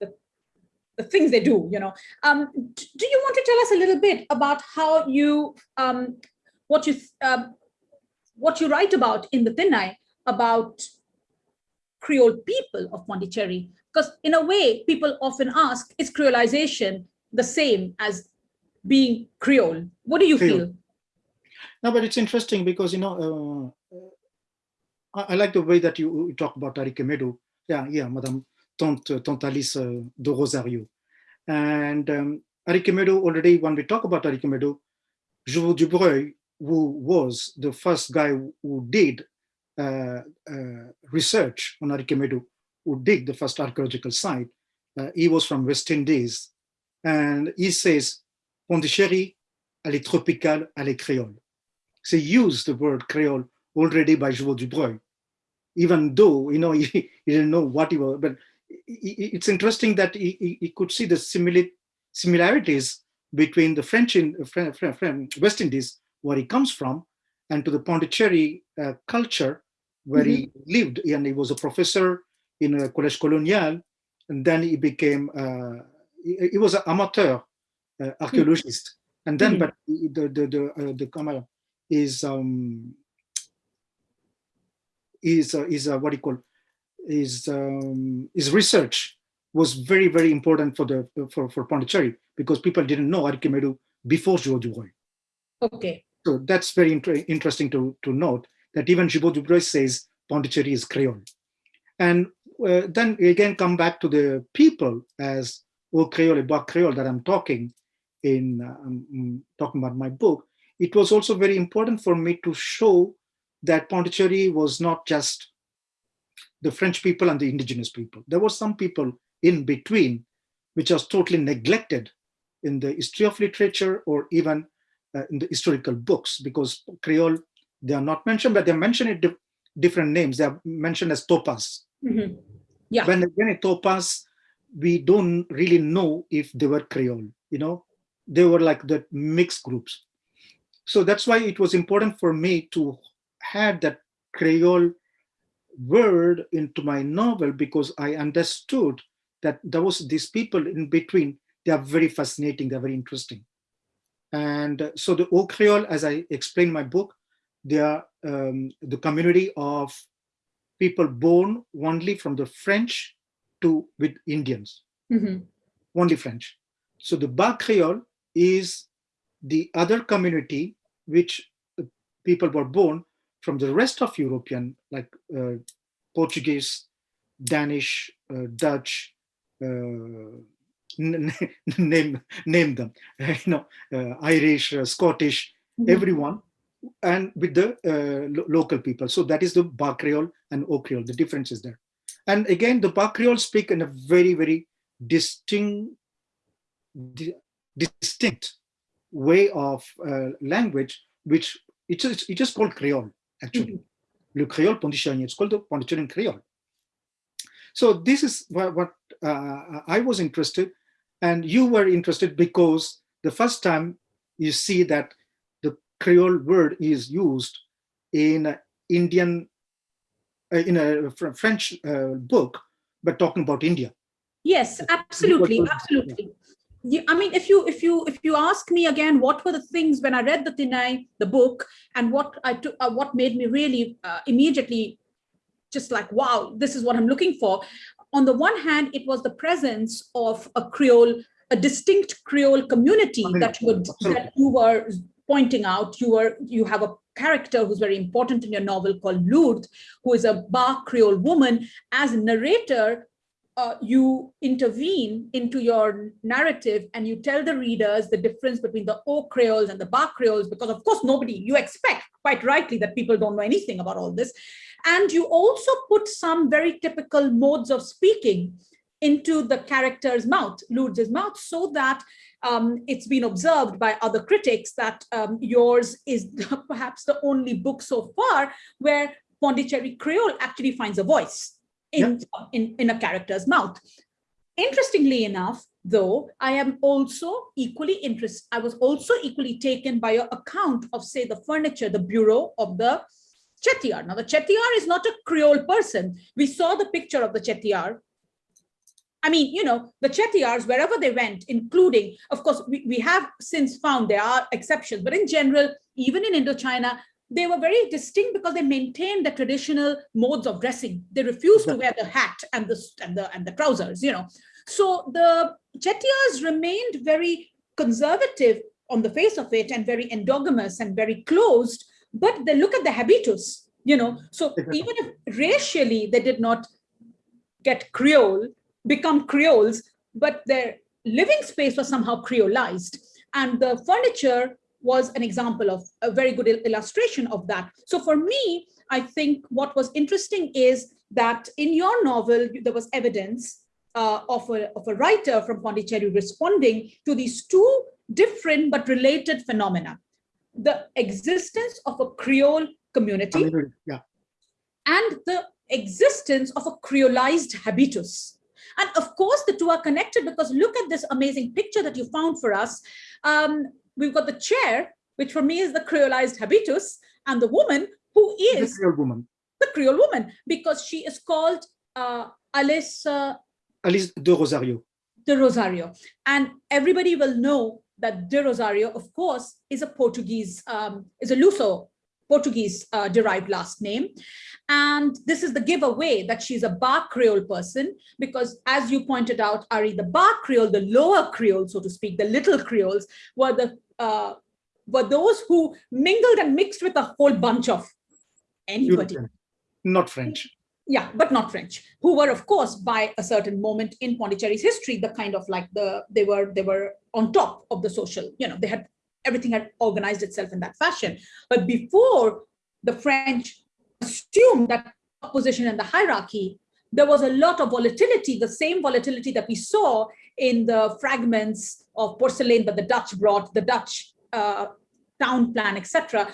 the, the things they do, you know. Um, do you want to tell us a little bit about how you, um, what you, um, what you write about in the Thinnai about Creole people of Pondicherry because in a way, people often ask, is creolization the same as being Creole? What do you Creole. feel? No, but it's interesting because, you know, uh, I, I, like the way that you, talk about Arikamedu. Yeah, yeah, Madame Tante, Tante Alice uh, de Rosario. And um, already when we talk about Arikamedu, Jouveau Dubreuil, who was the first guy who did uh, uh, research on Arikamedu, who dig the first archaeological site. Uh, he was from West Indies. And he says, Pondicherry, elle est tropicale, elle est créole. So he used the word Creole already by Jouveau Dubreuil. even though, you know, he, he didn't know what he was, but it's interesting that he, he could see the similarities between the French in West Indies, where he comes from, and to the Pondicherry uh, culture, where mm -hmm. he mm-hmm. lived. And he was a professor in a Collège Colonial, and then he became, uh, he, he, was an amateur uh, archaeologist. Mm -hmm. And then, mm -hmm. but the, the, the, uh, the, camera is, um, is, uh, is uh, what do you call, his um, his research was very very important for the for for Pondicherry because people didn't know Arikamedu before Jouveau Dubreuil. Okay. So that's very inter interesting to to note that even Jouveau Dubreuil says Pondicherry is Creole, and uh, then again come back to the people as Haut Creole Bas Creole that I'm talking in uh, um, talking about my book. It was also very important for me to show that Pondicherry was not just the French people and the indigenous people. There were some people in between, which was totally neglected in the history of literature or even uh, in the historical books because Creole, they are not mentioned, but they're mentioned in di different names. They are mentioned as topas. Mm -hmm. Yeah. When, when a topaz, we don't really know if they were Creole, you know, they were like the mixed groups. So that's why it was important for me to have that Creole word into my novel because I understood that there was these people in between. They are very fascinating. They're very interesting. And so the Haut Creole, as I explain in my book, they are um, the community of people born only from the French to with Indians, mm -hmm. only French. So the Bas Creole is the other community which people were born from the rest of European, like uh, Portuguese, Danish, uh, Dutch, uh, name name them, you know, uh, Irish, uh, Scottish, mm -hmm. everyone, and with the lo local people. So that is the Bas Creole and Haut Creole. The difference is there. And again, the Creole speak in a very, very distinct, di distinct way of uh, language, which it's, it's just called Creole actually. Mm -hmm. Le Creole Pondicherry, it's called the Pondicherry Creole. So this is what, what uh, I was interested and you were interested because the first time you see that the Creole word is used in Indian, in a French uh, book, but talking about India. Yes, absolutely, absolutely you, I mean, if you if you if you ask me again, what were the things when I read the Thinnai, the book, and what I took, uh, what made me really uh, immediately just like, wow, this is what I'm looking for. On the one hand, it was the presence of a Creole, a distinct Creole community that you were that you were pointing out. You were you have a character who's very important in your novel called Lourdes, who is a Bas Creole woman. As narrator, uh, you intervene into your narrative and you tell the readers the difference between the Haut Creoles and the Bas Creoles, because of course nobody, you expect quite rightly that people don't know anything about all this. And you also put some very typical modes of speaking into the character's mouth, Lourdes' mouth, so that um, it's been observed by other critics that um, yours is perhaps the only book so far where Pondicherry Creole actually finds a voice in, in, in a character's mouth. Interestingly enough, though, I am also equally interested, I was also equally taken by your account of, say, the furniture, the bureau of the Chettiar. Now, the Chettiar is not a Creole person. We saw the picture of the Chettiar. I mean, you know, the Chettiars, wherever they went, including, of course, we, we have since found there are exceptions, but in general, even in Indochina, they were very distinct because they maintained the traditional modes of dressing. They refused to wear the hat and the, and the, and the trousers, you know. So the Chettiars remained very conservative on the face of it and very endogamous and very closed, but they look at the habitus, you know. So even if racially they did not get Creole, become Creoles, but their living space was somehow Creolized. And the furniture was an example of a very good illustration of that. So for me, I think what was interesting is that in your novel, there was evidence uh, of, a, of a writer from Pondicherry responding to these two different but related phenomena. The existence of a Creole community yeah. and the existence of a creolized habitus. And of course, the two are connected because look at this amazing picture that you found for us. Um, we've got the chair, which for me is the creolized habitus, and the woman who is the Creole woman. the Creole woman, because she is called uh, Alice uh, Alice de Rosario. de Rosario. And everybody will know that de Rosario, of course, is a Portuguese, um, is a Luso Portuguese uh, derived last name. And this is the giveaway that she's a Bas Creole person, because as you pointed out, Ari, the Bas Creole, the lower Creole, so to speak, the little Creoles were the uh, were those who mingled and mixed with a whole bunch of anybody. European, not French. Yeah, but not French, who were, of course, by a certain moment in Pondicherry's history, the kind of like the they were they were on top of the social, you know, they had everything had organized itself in that fashion. But before the French assumed that position in the hierarchy, there was a lot of volatility, the same volatility that we saw in the fragments of porcelain that the Dutch brought, the Dutch uh, town plan, etc.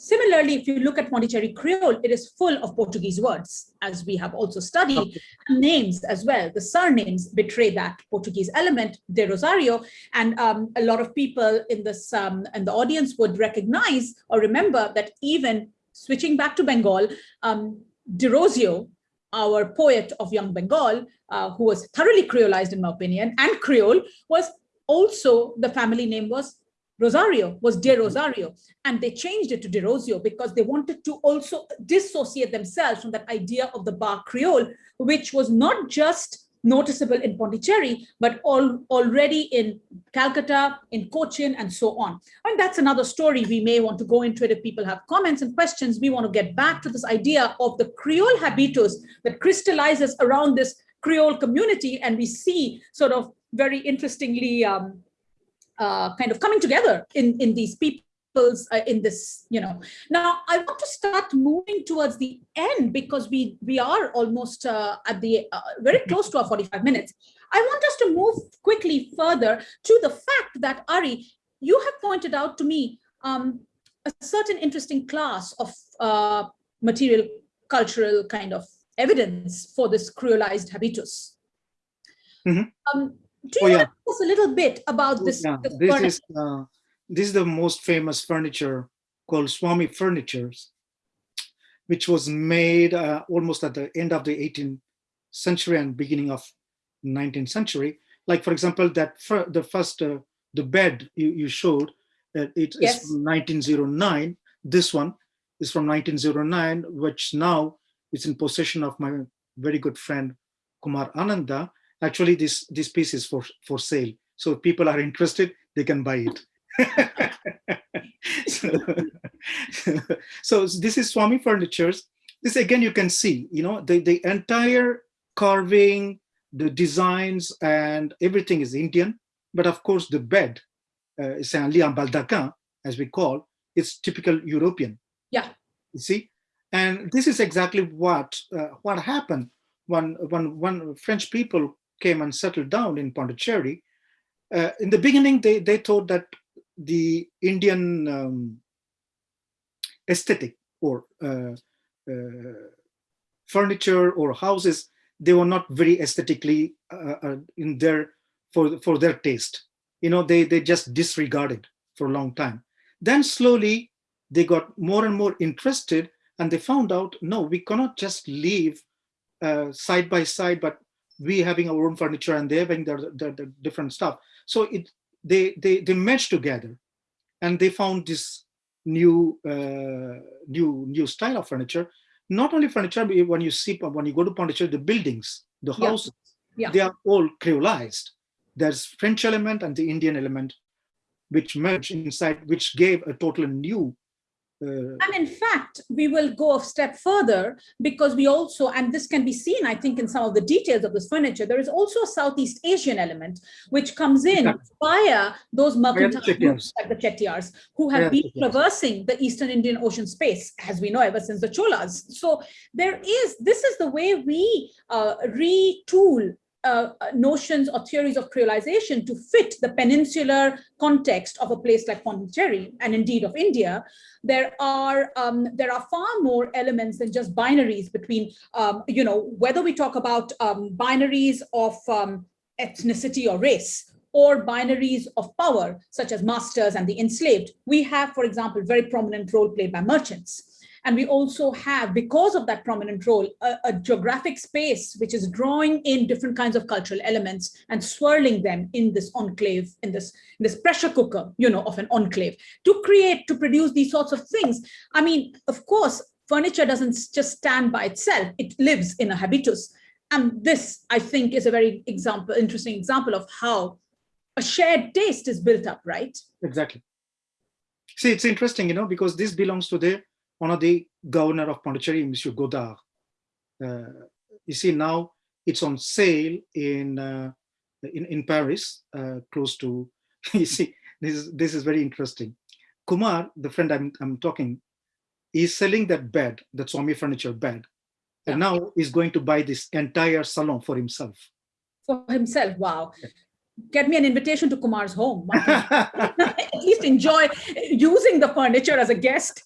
Similarly, if you look at Pondicherry Creole, it is full of Portuguese words, as we have also studied, Okay. names as well. The surnames betray that Portuguese element, de Rosario, and um, a lot of people in this um, in the audience would recognize or remember that even switching back to Bengal, um, Derozio, our poet of Young Bengal, uh, who was thoroughly Creolized in my opinion, and Creole, was also the family name was Rosario, was De Rosario. And they changed it to Derozio because they wanted to also dissociate themselves from that idea of the Bas Creole, which was not just noticeable in Pondicherry, but all, already in Calcutta, in Cochin, and so on. And that's another story. We may want to go into it if people have comments and questions. We want to get back to this idea of the Creole habitus that crystallizes around this Creole community. And we see sort of very interestingly um, uh, kind of coming together in, in these people's, uh, in this, you know. Now, I want to start moving towards the end because we, we are almost uh, at the, uh, very close to our 45 minutes. I want us to move quickly further to the fact that, Ari, you have pointed out to me um, a certain interesting class of uh, material cultural kind of evidence for this creolized habitus. Mhm. Um, do Oh, you yeah. to tell us a little bit about this? Yeah, this this furniture? is uh, this is the most famous furniture called Swami Furnitures, which was made uh, almost at the end of the 18th century and beginning of 19th century. Like for example, that fir the first uh, the bed you, you showed, uh, it is Yes. from 1909. This one is from 1909, which now is in possession of my very good friend Kumar Ananda. Actually, this this piece is for for sale. So if people are interested, they can buy it. so, so this is Swami Furnitures. This again, you can see, you know, the, the entire carving, the designs and everything is Indian. But of course, the bed, uh, un lit en baldaquin, as we call, it's typical European. Yeah. You see? And this is exactly what uh, what happened when, when, when French people came and settled down in Pondicherry. Uh, in the beginning, they, they thought that the Indian um, aesthetic or uh, uh, furniture or houses, they were not very aesthetically uh, uh, in their for for their taste. You know, they they just disregarded for a long time. Then slowly they got more and more interested, and they found out no, we cannot just live uh, side by side, but we having our own furniture and they having their, their, their different stuff. So it they they they merged together, and they found this new uh, new new style of furniture. Not only furniture, but when you see when you go to Pondicherry, the buildings, the Yeah. houses, Yeah. they are all creolized. There's French element and the Indian element, which merge inside, which gave a total new. Uh, And in fact, we will go a step further because we also, and this can be seen, I think, in some of the details of this furniture, there is also a Southeast Asian element which comes in Exactly. via those mercantile groups like the Chettiars, who have been traversing the Eastern Indian Ocean space, as we know, ever since the Cholas. So there is, this is the way we uh, retool uh, notions or theories of creolization to fit the peninsular context of a place like Pondicherry and indeed of India, there are um, there are far more elements than just binaries between, um, you know, whether we talk about um, binaries of um, ethnicity or race or binaries of power, such as masters and the enslaved. We have, for example, very prominent role played by merchants. And we also have, because of that prominent role, a, a, geographic space which is drawing in different kinds of cultural elements and swirling them in this enclave, in this, in this pressure cooker, you know, of an enclave to create, to produce these sorts of things. I mean, of course, furniture doesn't just stand by itself. It lives in a habitus. And this, I think, is a very example, interesting example of how a shared taste is built up, right? Exactly. See, it's interesting, you know, because this belongs to the one of the governor of Pondicherry, Monsieur Godard. Uh, you see now it's on sale in uh, in, in Paris, uh, close to, you see, this is, this is very interesting. Kumar, the friend I'm, I'm talking, is selling that bed, that Swami furniture bed, yeah. and now he's going to buy this entire salon for himself. For himself, wow. Get me an invitation to Kumar's home. At least enjoy using the furniture as a guest.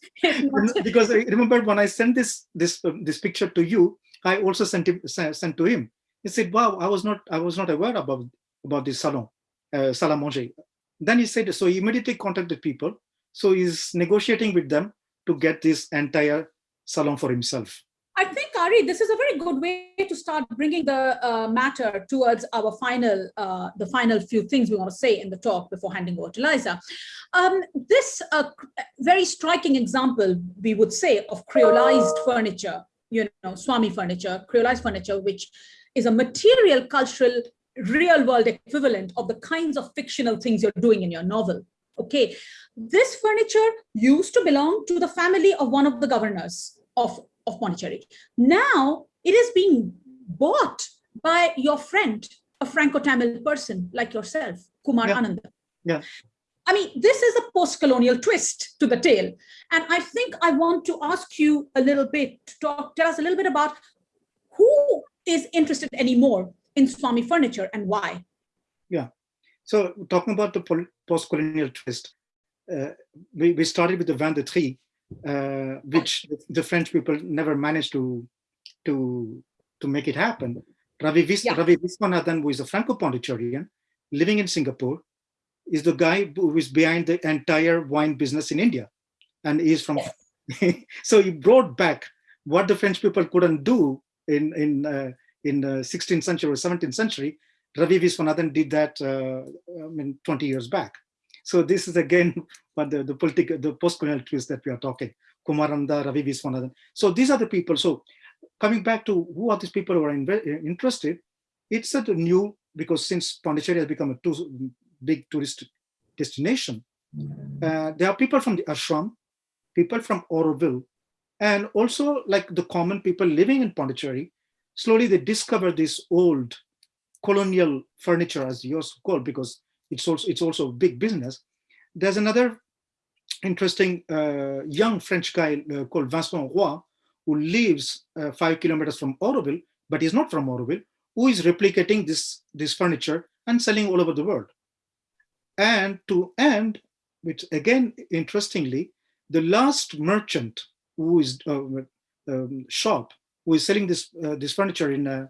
because I remember when I sent this this uh, this picture to you, I also sent him sent to him. He said, "Wow, I was not I was not aware about about this salon, uh, salle manger." Then he said, so he immediately contacted people. So he's negotiating with them to get this entire salon for himself. I think, Ari, this is a very good way to start bringing the uh, matter towards our final, uh, the final few things we want to say in the talk before handing over to Liza. Um, this uh, very striking example, we would say, of creolized furniture, you know, Swami furniture, creolized furniture, which is a material, cultural, real world equivalent of the kinds of fictional things you're doing in your novel. Okay, this furniture used to belong to the family of one of the governors of of Pondicherry. Now it is being bought by your friend, a Franco-Tamil person like yourself, Kumar yeah. Ananda. Yeah. I mean, this is a post-colonial twist to the tale. And I think I want to ask you a little bit, to talk, tell us a little bit about who is interested anymore in Swami furniture and why? Yeah. So talking about the post-colonial twist, uh, we, we started with the Van de Trie, uh, which the French people never managed to to to make it happen. Ravi, Vis yeah. Ravi Viswanathan, who is a Franco-Pondicherrian, living in Singapore, is the guy who is behind the entire wine business in India. And he's from, so he brought back what the French people couldn't do in, in, uh, in the 16th century or 17th century. Ravi Viswanathan did that uh, I mean, 20 years back. So this is again but the, the political, the post-colonial twist that we are talking, Kumaranda, Ravi Viswanathan. So these are the people. So coming back to who are these people who are in, interested, it's a new, because since Pondicherry has become a too big tourist destination, uh, there are people from the ashram, people from Auroville, and also like the common people living in Pondicherry, slowly they discover this old colonial furniture as you also call because it's also it's also big business. There's another interesting uh, young French guy uh, called Vincent Roy, who lives uh, five kilometers from Auroville, but he's not from Auroville, who is replicating this, this furniture and selling all over the world. And to end, which again, interestingly, the last merchant who is uh, um, shop who is selling this uh, this furniture in, uh,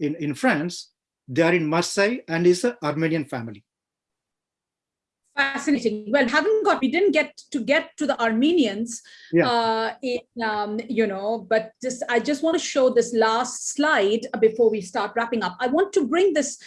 in in France, they are in Marseille and is an Armenian family fascinating. Well haven't got we didn't get to get to the armenians yeah. uh in, um you know but just i just want to show this last slide before we start wrapping up. I want to bring this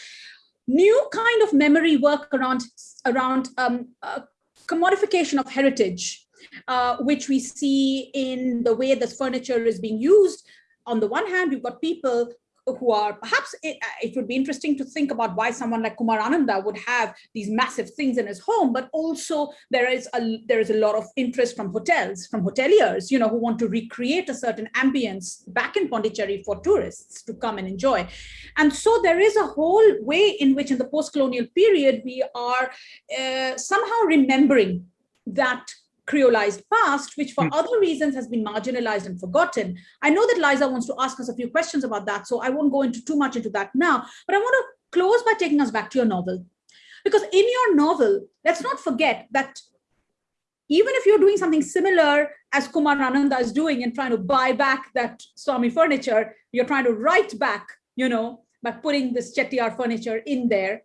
new kind of memory work around around um uh, commodification of heritage uh, which we see in the way this furniture is being used. On the one hand, we've got people who are perhaps it, uh, it, would be interesting to think about why someone like Kumar Ananda would have these massive things in his home, but also there is a there is a lot of interest from hotels, from hoteliers, you know, who want to recreate a certain ambience back in Pondicherry for tourists to come and enjoy. And so there is a whole way in which in the post-colonial period, we are uh, somehow remembering that creolized past, which for Hmm. other reasons has been marginalized and forgotten. I know that Liza wants to ask us a few questions about that, so I won't go into too much into that now, but I want to close by taking us back to your novel. Because in your novel, let's not forget that even if you're doing something similar as Kumar Ananda is doing and trying to buy back that Swami furniture, you're trying to write back, you know, by putting this Chettiar furniture in there.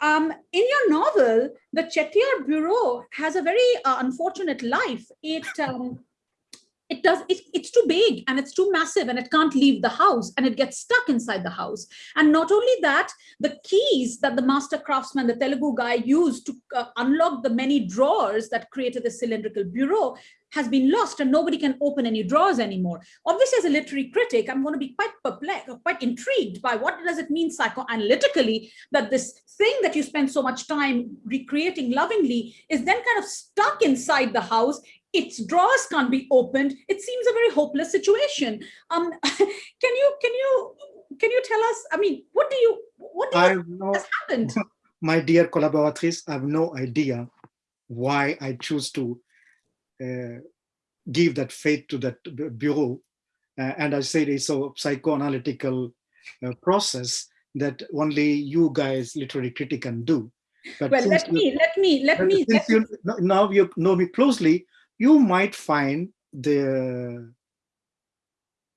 Um, in your novel, the Chettiar Bureau has a very uh, unfortunate life. It um, it does it, it's too big and it's too massive and it can't leave the house and it gets stuck inside the house and not only that the keys that the master craftsman the telugu guy used to uh, unlock the many drawers that created the cylindrical bureau has been lost and nobody can open any drawers anymore. Obviously, as a literary critic, I'm going to be quite perplexed, quite intrigued by what does it mean psychoanalytically that this thing that you spend so much time recreating lovingly is then kind of stuck inside the house its drawers can't be opened. It seems a very hopeless situation. Um, can you can you can you tell us? I mean, what do you what do you no, has happened? my dear collaboratrice, I have no idea why I choose to give that faith to that bureau. Uh, and I said it's a psychoanalytical uh, process that only you guys, literary critic, can do. But Well, let you- me let me let me. since you no- now you know me closely, you might find the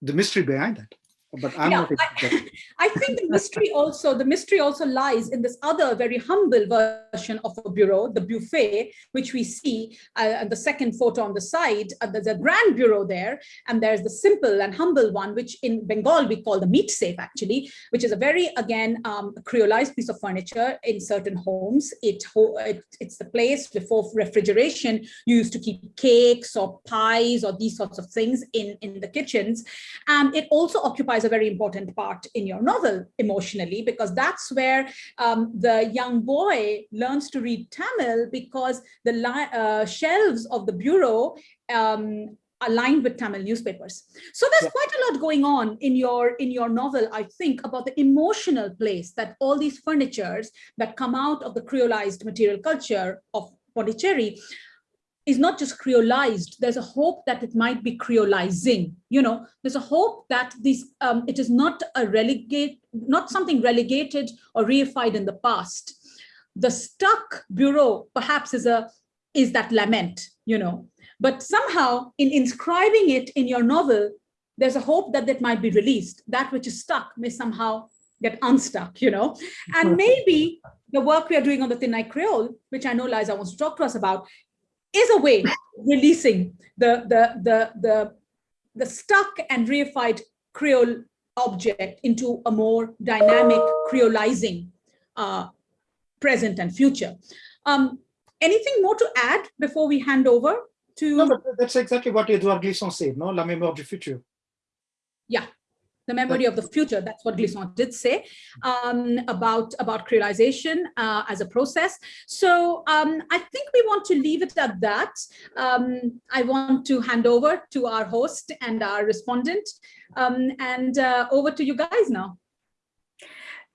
the mystery behind that. But I'm Yeah, expert. I think the mystery also, the mystery also lies in this other very humble version of a bureau, the buffet, which we see uh, the second photo on the side. Uh, there's a grand bureau there, and there's the simple and humble one, which in Bengal we call the meat safe, actually, which is a very, again, um, creolized piece of furniture in certain homes. It, it It's the place before refrigeration you used to keep cakes or pies or these sorts of things in, in the kitchens. And it also occupies a very important part in your novel emotionally, because that's where um, the young boy learns to read Tamil because the uh, shelves of the bureau um, are lined with Tamil newspapers. So there's Yeah. quite a lot going on in your in your novel, I think, about the emotional place that all these furnitures that come out of the creolized material culture of Pondicherry is not just creolized. There's a hope that it might be creolizing you know? There's a hope that this um, it is not a relegate not something relegated or reified in the past. The stuck bureau perhaps is a is that lament you know? But somehow in inscribing it in your novel there's a hope that that might be released. That which is stuck may somehow get unstuck you know? And maybe the work we are doing on the Thinnai creole which i know liza wants to talk to us about is a way of releasing the, the, the, the, the stuck and reified Creole object into a more dynamic Creolizing uh, present and future. Um, anything more to add before we hand over to No, but that's exactly what Edouard Glissant said, no? La mémoire du futur. The memory of the future. That's what Glissant did say um, about, about creolization uh, as a process. So um, I think we want to leave it at that. Um, I want to hand over to our host and our respondent um, and uh, over to you guys now.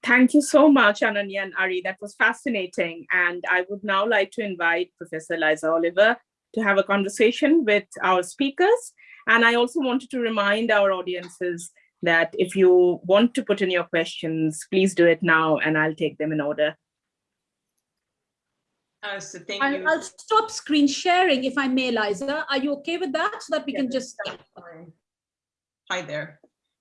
Thank you so much, Ananya and Ari. That was fascinating. And I would now like to invite Professor Liza Oliver to have a conversation with our speakers. And I also wanted to remind our audiences that if you want to put in your questions, please do it now and I'll take them in order. Uh, so thank I'll, you. I'll stop screen sharing if I may, Liza. Are you okay with that? So that we Yeah, can just. Hi there.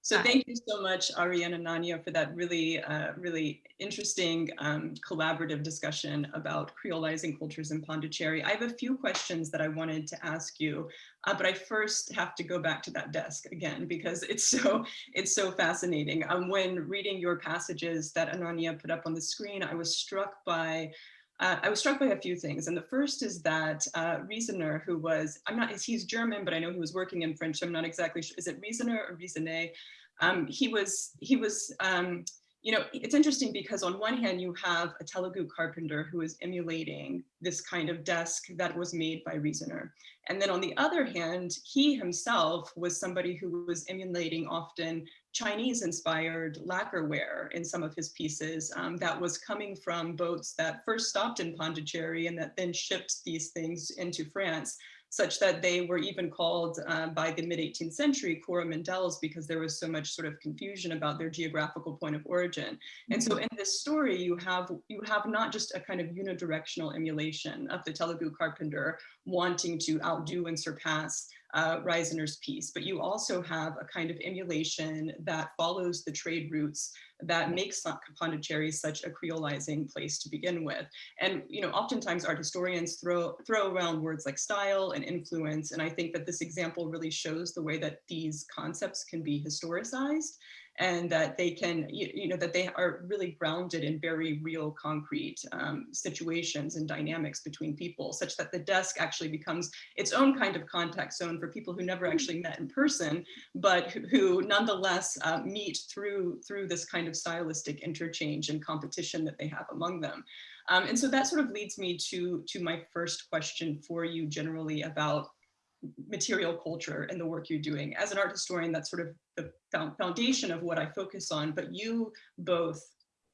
So Hi. thank you so much, Ari and Ananya, for that really, uh, really interesting um, collaborative discussion about creolizing cultures in Pondicherry. I have a few questions that I wanted to ask you, uh, but I first have to go back to that desk again because it's so it's so fascinating. Um, when reading your passages that Ananya put up on the screen, I was struck by uh, I was struck by a few things. And the first is that uh, Riesener, who was, I'm not, he's German, but I know he was working in French. So I'm not exactly sure. Is it Riesener or Riesener? Um, he was, he was, um, you know, it's interesting because on one hand, you have a Telugu carpenter who is emulating this kind of desk that was made by Riesener. And then on the other hand, he himself was somebody who was emulating often Chinese inspired lacquerware in some of his pieces um, that was coming from boats that first stopped in Pondicherry and that then shipped these things into France. Such that they were even called uh, by the mid 18th century Coromandels because there was so much sort of confusion about their geographical point of origin. And so in this story, you have you have not just a kind of unidirectional emulation of the Telugu carpenter wanting to outdo and surpass uh, Riesener's piece, but you also have a kind of emulation that follows the trade routes that makes Pondicherry such a creolizing place to begin with. And you know, oftentimes art historians throw, throw around words like style and influence, and I think that this example really shows the way that these concepts can be historicized and that they can, you, you, know, that they are really grounded in very real concrete um, situations and dynamics between people, such that the desk actually becomes its own kind of contact zone for people who never actually met in person, but who, who nonetheless uh, meet through, through this kind of stylistic interchange and competition that they have among them. Um, and so that sort of leads me to, to my first question for you generally about material culture and the work you're doing. As an art historian, that's sort of the foundation of what I focus on, but you both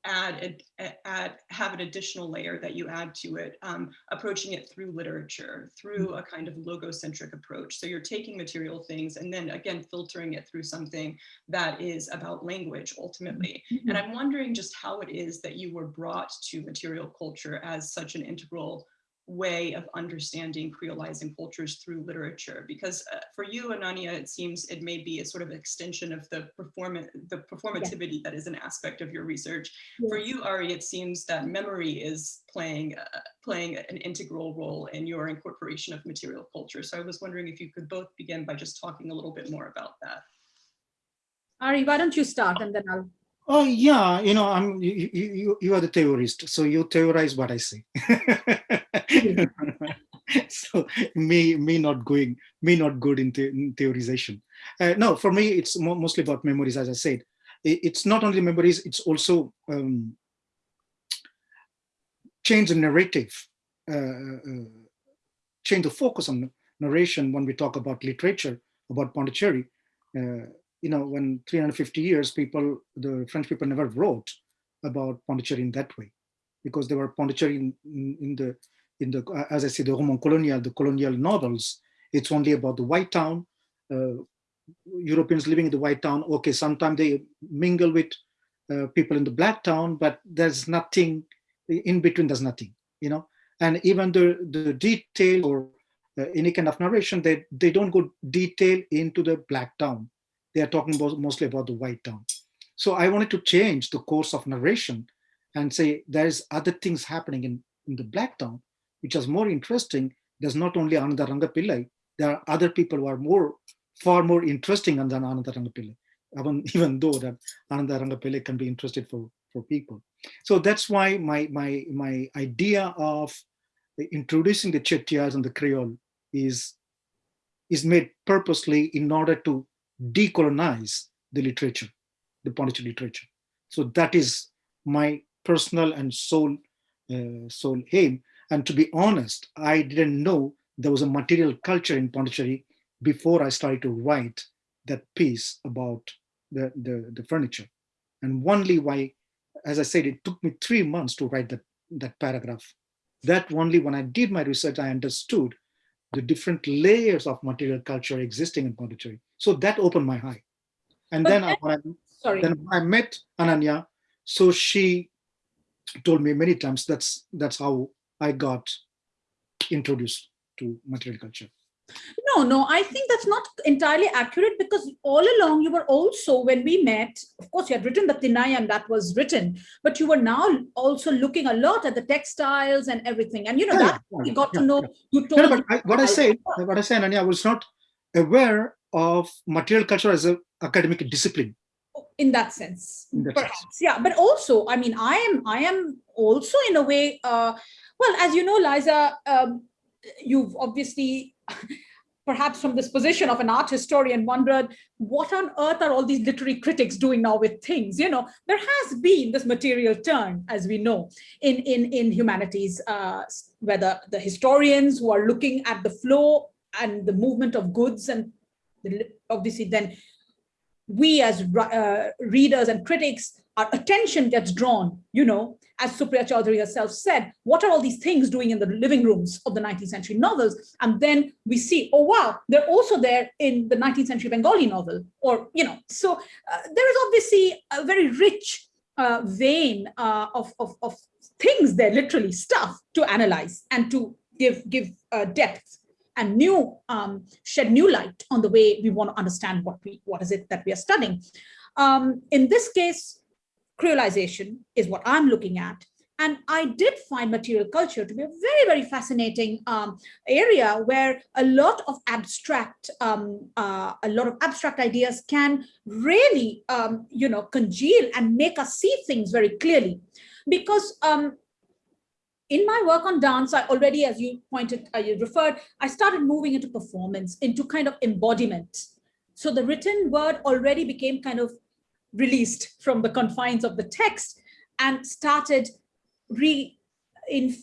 add, add have an additional layer that you add to it, um, approaching it through literature, through a kind of logocentric approach. So you're taking material things and then again, filtering it through something that is about language ultimately. Mm-hmm. And I'm wondering just how it is that you were brought to material culture as such an integral way of understanding creolizing cultures through literature because uh, for you ananya it seems it may be a sort of extension of the performance the performativity yeah. that is an aspect of your research yes. for you ari it seems that memory is playing uh, playing an integral role in your incorporation of material culture so i was wondering if you could both begin by just talking a little bit more about that ari why don't you start and then i'll Oh yeah, you know, I'm you, you, you are the theorist, so you theorize what I say. so me me not going me not good in, the, in theorization. Uh, no, for me it's mo mostly about memories. As I said, it, it's not only memories; it's also um, change the narrative, uh, uh, change the focus on narration when we talk about literature about Pondicherry. Uh, you know, when 350 years, people, the French people never wrote about Pondicherry in that way, because they were Pondicherry in, in, in the, in the, as I say, the Roman colonial, the colonial novels, it's only about the white town, uh, Europeans living in the white town. Okay, sometimes they mingle with uh, people in the black town, but there's nothing in between, there's nothing, you know? And even the, the detail or uh, any kind of narration, they, they don't go detail into the black town they are talking about mostly about the white town. So I wanted to change the course of narration and say there's other things happening in, in the black town, which is more interesting. There's not only Ananda Rangapillai, there are other people who are more, far more interesting than Ananda Rangapillai, even, even though that Ananda Rangapillai can be interested for, for people. So that's why my, my, my idea of introducing the Chettiars and the Creole is, is made purposely in order to decolonize the literature, the Pondicherry literature. So that is my personal and soul, uh, soul aim. And to be honest, I didn't know there was a material culture in Pondicherry before I started to write that piece about the, the, the furniture. And only why, as I said, it took me three months to write that, that paragraph. That only when I did my research, I understood the different layers of material culture existing in Pondicherry. So that opened my eye. And but then, then, I, sorry. then I met Ananya, so she told me many times that's that's how I got introduced to material culture. No, no, I think that's not entirely accurate because all along you were also, when we met, of course, you had written the Thinnai and that was written, but you were now also looking a lot at the textiles and everything. And you know, yeah, that yeah, you got yeah, to know, you told- no, but I, what I said, what I said, Ananya, I was not aware of material culture as an academic discipline in that sense in that perhaps sense. yeah but also i mean i am i am also in a way uh well as you know liza um, you've obviously perhaps from this position of an art historian wondered what on earth are all these literary critics doing now with things? You know there has been this material turn as we know in in in humanities uh whether the historians who are looking at the flow and the movement of goods and obviously then we as uh, readers and critics, our attention gets drawn, you know, as Supriya Chaudhuri herself said, what are all these things doing in the living rooms of the 19th century novels? And then we see, oh, wow, they're also there in the 19th century Bengali novel, or, you know, so uh, there is obviously a very rich uh, vein uh, of, of, of things there, literally stuff to analyze and to give, give uh, depth and new um, shed new light on the way we want to understand what we what is it that we are studying. Um, in this case, creolization is what I'm looking at. And I did find material culture to be a very, very fascinating um, area where a lot of abstract, um, uh, a lot of abstract ideas can really, um, you know, congeal and make us see things very clearly. Because um, in my work on dance, I already, as you pointed, uh, you referred, I started moving into performance, into kind of embodiment. So the written word already became kind of released from the confines of the text and started re in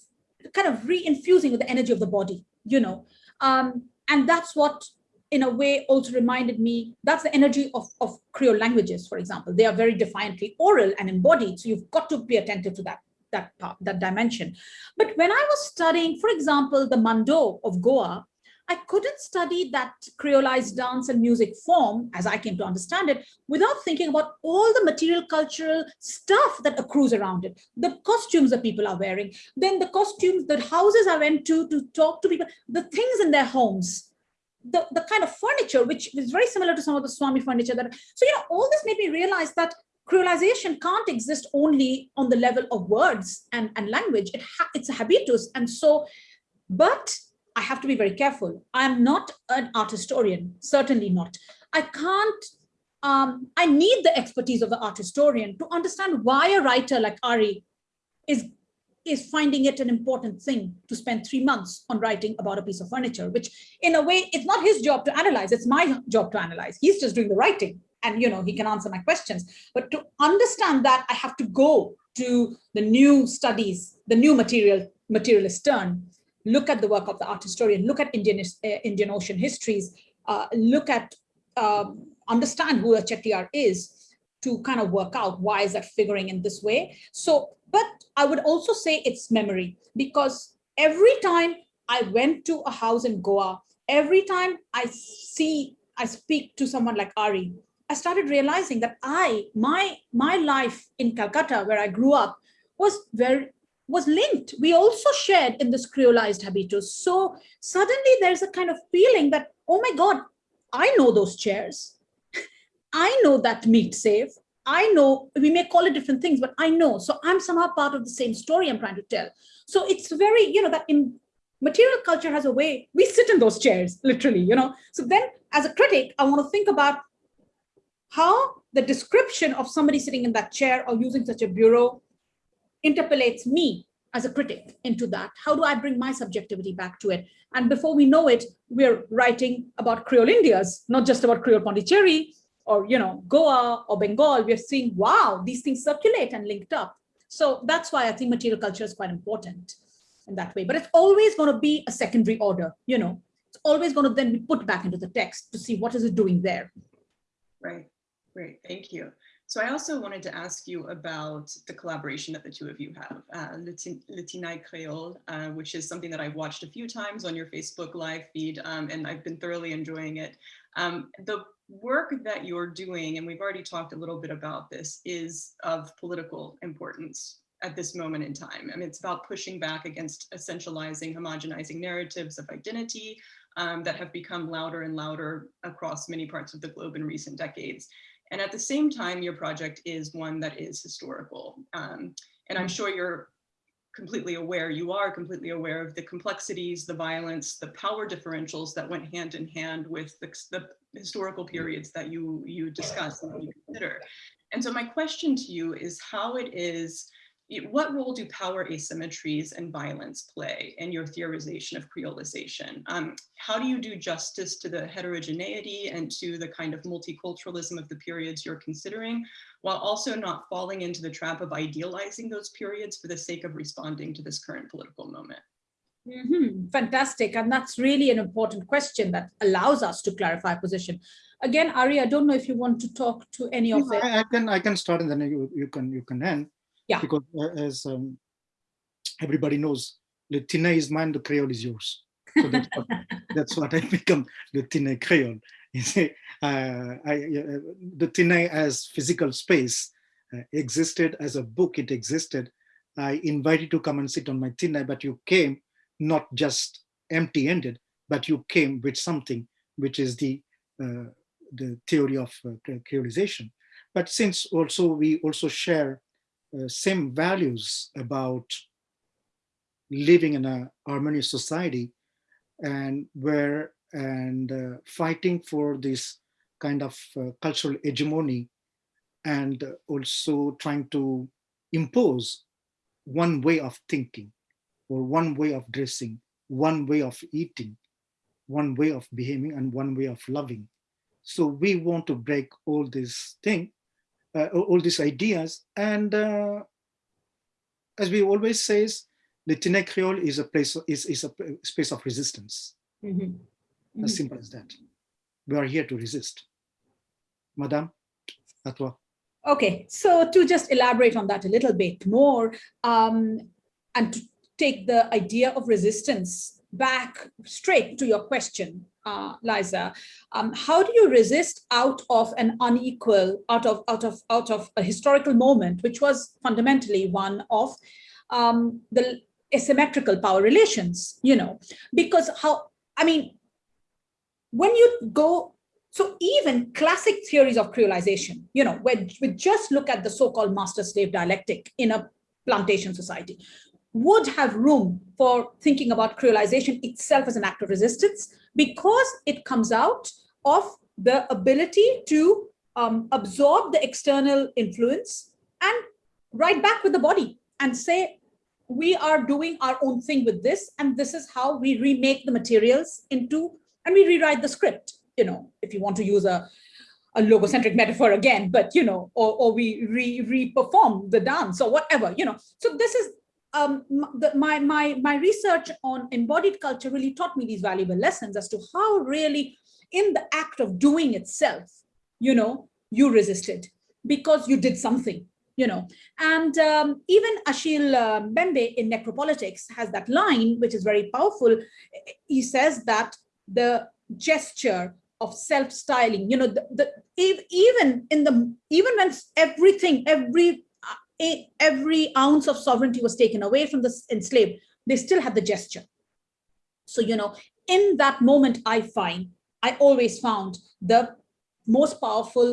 kind of re-infusing with the energy of the body, you know. Um, and that's what in a way also reminded me that's the energy of, of Creole languages, for example. They are very defiantly oral and embodied. So you've got to be attentive to that that part, that dimension. But when I was studying, for example, the Mando of Goa, I couldn't study that creolized dance and music form, as I came to understand it, without thinking about all the material cultural stuff that accrues around it. The costumes that people are wearing, then the costumes, the houses I went to to talk to people, the things in their homes, the, the kind of furniture, which is very similar to some of the Swami furniture. that. So, you know, all this made me realize that creolization can't exist only on the level of words and, and language. It it's a habitus. And so, but I have to be very careful. I'm not an art historian, certainly not. I can't, um, I need the expertise of the art historian to understand why a writer like Ari is, is finding it an important thing to spend three months on writing about a piece of furniture, which in a way, it's not his job to analyze, it's my job to analyze. He's just doing the writing and you know he can answer my questions. But to understand that, I have to go to the new studies, the new material materialist turn look at the work of the art historian, look at Indian, uh, Indian Ocean histories, uh, look at, um, understand who a Chettiar is to kind of work out why is that figuring in this way. So, but I would also say it's memory because every time I went to a house in Goa, every time I see, I speak to someone like Ari, I started realizing that I, my, my life in Calcutta, where I grew up, was very was linked. We also shared in this creolized habitus. So suddenly there's a kind of feeling that, oh my God, I know those chairs. I know that meat safe. I know, we may call it different things, but I know. So I'm somehow part of the same story I'm trying to tell. So it's very, you know, that in material culture has a way, we sit in those chairs, literally, you know. So then as a critic, I want to think about how the description of somebody sitting in that chair or using such a bureau interpolates me as a critic into that. How do I bring my subjectivity back to it? And before we know it, we're writing about Creole Indias, not just about Creole Pondicherry or, you know, Goa or Bengal. We're seeing, wow, these things circulate and linked up. So that's why I think material culture is quite important in that way. But it's always going to be a secondary order, you know, it's always going to then be put back into the text to see what is it doing there. Right, great, thank you. So I also wanted to ask you about the collaboration that the two of you have, uh, Le Thinnai Creole, uh, which is something that I've watched a few times on your Facebook live feed, um, and I've been thoroughly enjoying it. Um, the work that you're doing, and we've already talked a little bit about this, is of political importance at this moment in time. I mean, it's about pushing back against essentializing, homogenizing narratives of identity um, that have become louder and louder across many parts of the globe in recent decades. And at the same time, your project is one that is historical. Um, and I'm mm. sure you're completely aware, you are completely aware of the complexities, the violence, the power differentials that went hand in hand with the, the historical periods that you, you discuss and you consider. And so my question to you is how it is what role do power asymmetries and violence play in your theorization of creolization? Um, how do you do justice to the heterogeneity and to the kind of multiculturalism of the periods you're considering, while also not falling into the trap of idealizing those periods for the sake of responding to this current political moment? Mm -hmm. Fantastic. And that's really an important question that allows us to clarify position. again, Ari, I don't know if you want to talk to any of it. I, I can I can start and then you you can you can end. Yeah. Because uh, as um, everybody knows, the Thinnai is mine, the Creole is yours. So that's what, that's what I become the Thinnai Creole. You see, uh, I, uh, the Thinnai as physical space uh, existed as a book. It existed. I invited you to come and sit on my Thinnai, but you came not just empty-ended, but you came with something which is the uh, the theory of uh, creolization. But since also we also share uh, same values about living in a harmonious society and where and uh, fighting for this kind of uh, cultural hegemony and also trying to impose one way of thinking or one way of dressing, one way of eating, one way of behaving and one way of loving. So we want to break all this thing, all these ideas. And uh, as we always says, the Thinnai Creole is a place is, is a space of resistance. Mm -hmm. As simple as that. We are here to resist. Madame, à toi. Okay, so to just elaborate on that a little bit more, um, and to take the idea of resistance back straight to your question, uh, Liza, um, how do you resist out of an unequal, out of out of out of a historical moment, which was fundamentally one of um, the asymmetrical power relations, you know, because how I mean, when you go so even classic theories of creolization, you know, where we just look at the so-called master-slave dialectic in a plantation society, would have room for thinking about creolization itself as an act of resistance because it comes out of the ability to um, absorb the external influence and write back with the body and say, we are doing our own thing with this, and this is how we remake the materials into, and we rewrite the script you know, if you want to use a, a logocentric metaphor again, but, you know, or, or we re, re-perform the dance or whatever, you know. So this is, um, my, my, my research on embodied culture really taught me these valuable lessons as to how really in the act of doing itself, you know, you resisted because you did something, you know. And um, even Achille uh, Mbembe in Necropolitics has that line, which is very powerful. He says that the gesture of self-styling you know the, the, even in the even when everything every every ounce of sovereignty was taken away from the enslaved. They still had the gesture. So you know in that moment i find i always found the most powerful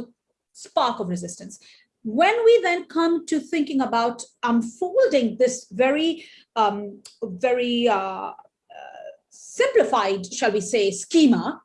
spark of resistance. When we then come to thinking about unfolding this very um very uh, uh simplified shall we say schema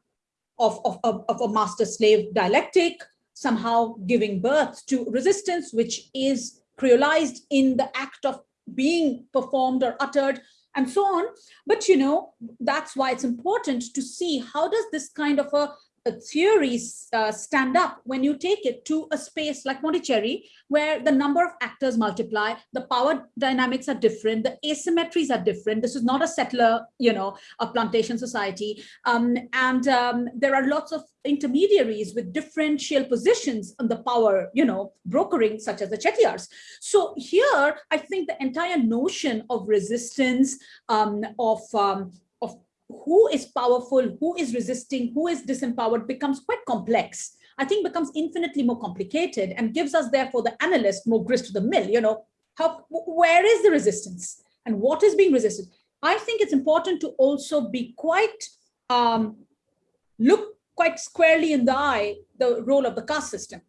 of, of, of, of a master-slave dialectic, somehow giving birth to resistance, which is creolized in the act of being performed or uttered and so on. But, you know, that's why it's important to see how does this kind of a theories uh, stand up when you take it to a space like Monticelli, where the number of actors multiply, the power dynamics are different, the asymmetries are different. This is not a settler, you know, a plantation society. Um, and um, there are lots of intermediaries with differential positions on the power, you know, brokering, such as the Chettiars. So here, I think the entire notion of resistance, um, of um, who is powerful, who is resisting, who is disempowered becomes quite complex. I think becomes infinitely more complicated and gives us therefore the analyst more grist to the mill, you know, how, where is the resistance and what is being resisted? I think it's important to also be quite, um, look quite squarely in the eye, the role of the caste system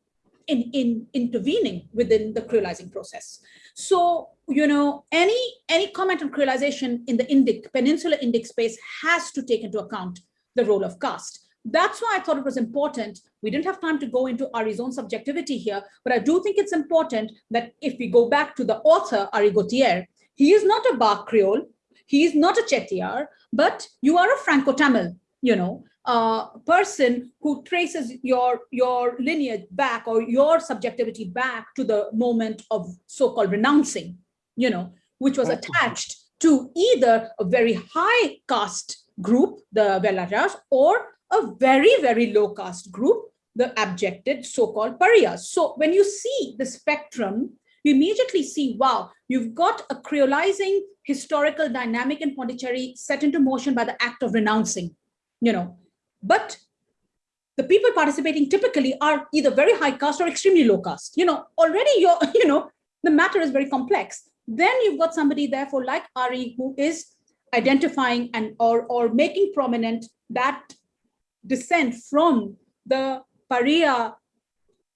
in, in intervening within the creolizing process. So, you know, any, any comment on creolization in the Indic, peninsular Indic space has to take into account the role of caste. That's why I thought it was important. We didn't have time to go into Ari's own subjectivity here, but I do think it's important that if we go back to the author, Ari Gautier, he is not a Bas Creole, he is not a Chettiar, but you are a Franco-Tamil, you know, uh, person who traces your, your lineage back or your subjectivity back to the moment of so-called renouncing, you know, which was attached to either a very high caste group, the Vellalas, or a very, very low caste group, the abjected so-called pariahs. So when you see the spectrum, you immediately see, wow, you've got a creolizing historical dynamic in Pondicherry set into motion by the act of renouncing, you know, but the people participating typically are either very high caste or extremely low caste. You know, already you're, you know, the matter is very complex. Then you've got somebody therefore like Ari who is identifying and or, or making prominent that descent from the Pariah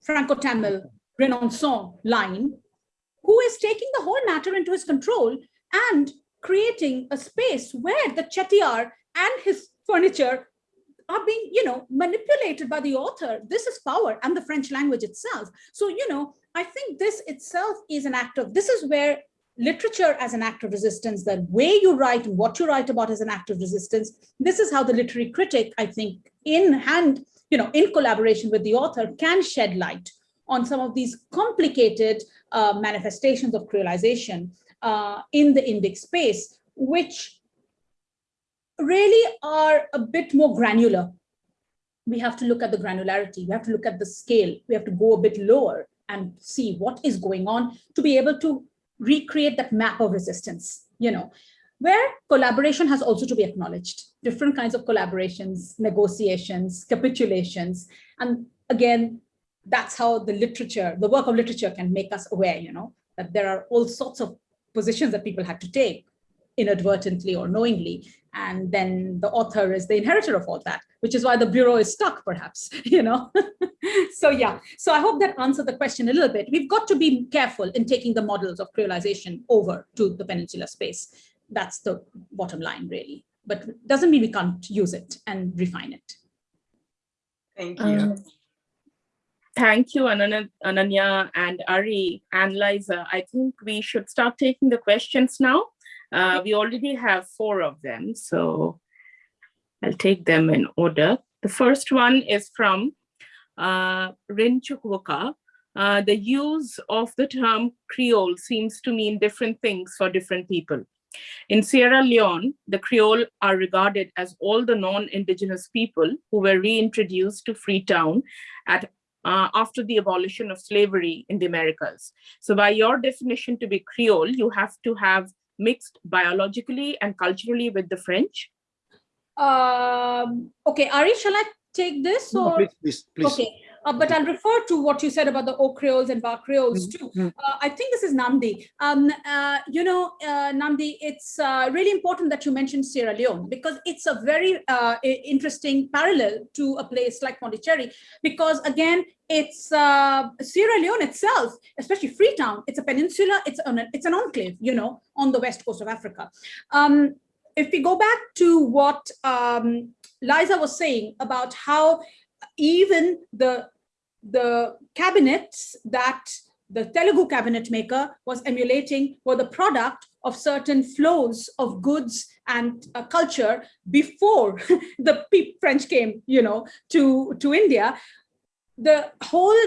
Franco-Tamil Renaissance line, who is taking the whole matter into his control and creating a space where the Chettiar and his furniture are being, you know, manipulated by the author. This is power and the French language itself. So, you know, I think this itself is an act of, this is where literature as an act of resistance, the way you write what you write about as an act of resistance, this is how the literary critic, I think, in hand, you know, in collaboration with the author can shed light on some of these complicated uh, manifestations of creolization uh, in the Indic space, which really are a bit more granular. We have to look at the granularity. We have to look at the scale. We have to go a bit lower and see what is going on to be able to recreate that map of resistance, you know, where collaboration has also to be acknowledged. Different kinds of collaborations, negotiations, capitulations. And again, that's how the literature, the work of literature can make us aware, you know, that there are all sorts of positions that people had to take inadvertently or knowingly. And then the author is the inheritor of all that which is why the bureau is stuck perhaps you know? So yeah. So i hope that answered the question a little bit. We've got to be careful in taking the models of creolization over to the peninsular space. That's the bottom line really. But doesn't mean we can't use it and refine it. Thank you. Um, thank you, Ananya, Ananya and Ari and Liza. I think we should start taking the questions now. Uh, we already have four of them, so I'll take them in order. The first one is from uh, Rin. Uh, the use of the term Creole seems to mean different things for different people. In Sierra Leone, the Creole are regarded as all the non-indigenous people who were reintroduced to Freetown at uh, after the abolition of slavery in the Americas. So by your definition to be Creole, you have to have mixed biologically and culturally with the French? Um, okay, Ari, shall I take this? Or? No, please, please, please. Okay, uh, but I'll refer to what you said about the Haut Creoles and Bas Creoles Mm, too. Uh, I think this is Namdi. Um, uh, you know, uh, Namdi, it's uh, really important that you mentioned Sierra Leone because it's a very uh, interesting parallel to a place like Pondicherry because again, it's uh, Sierra Leone itself, especially Freetown, it's a peninsula, it's an, it's an enclave, you know, on the west coast of Africa. Um, if we go back to what um, Liza was saying about how even the the cabinets that the Telugu cabinet maker was emulating were the product of certain flows of goods and uh, culture before the French came, you know, to, to India. The whole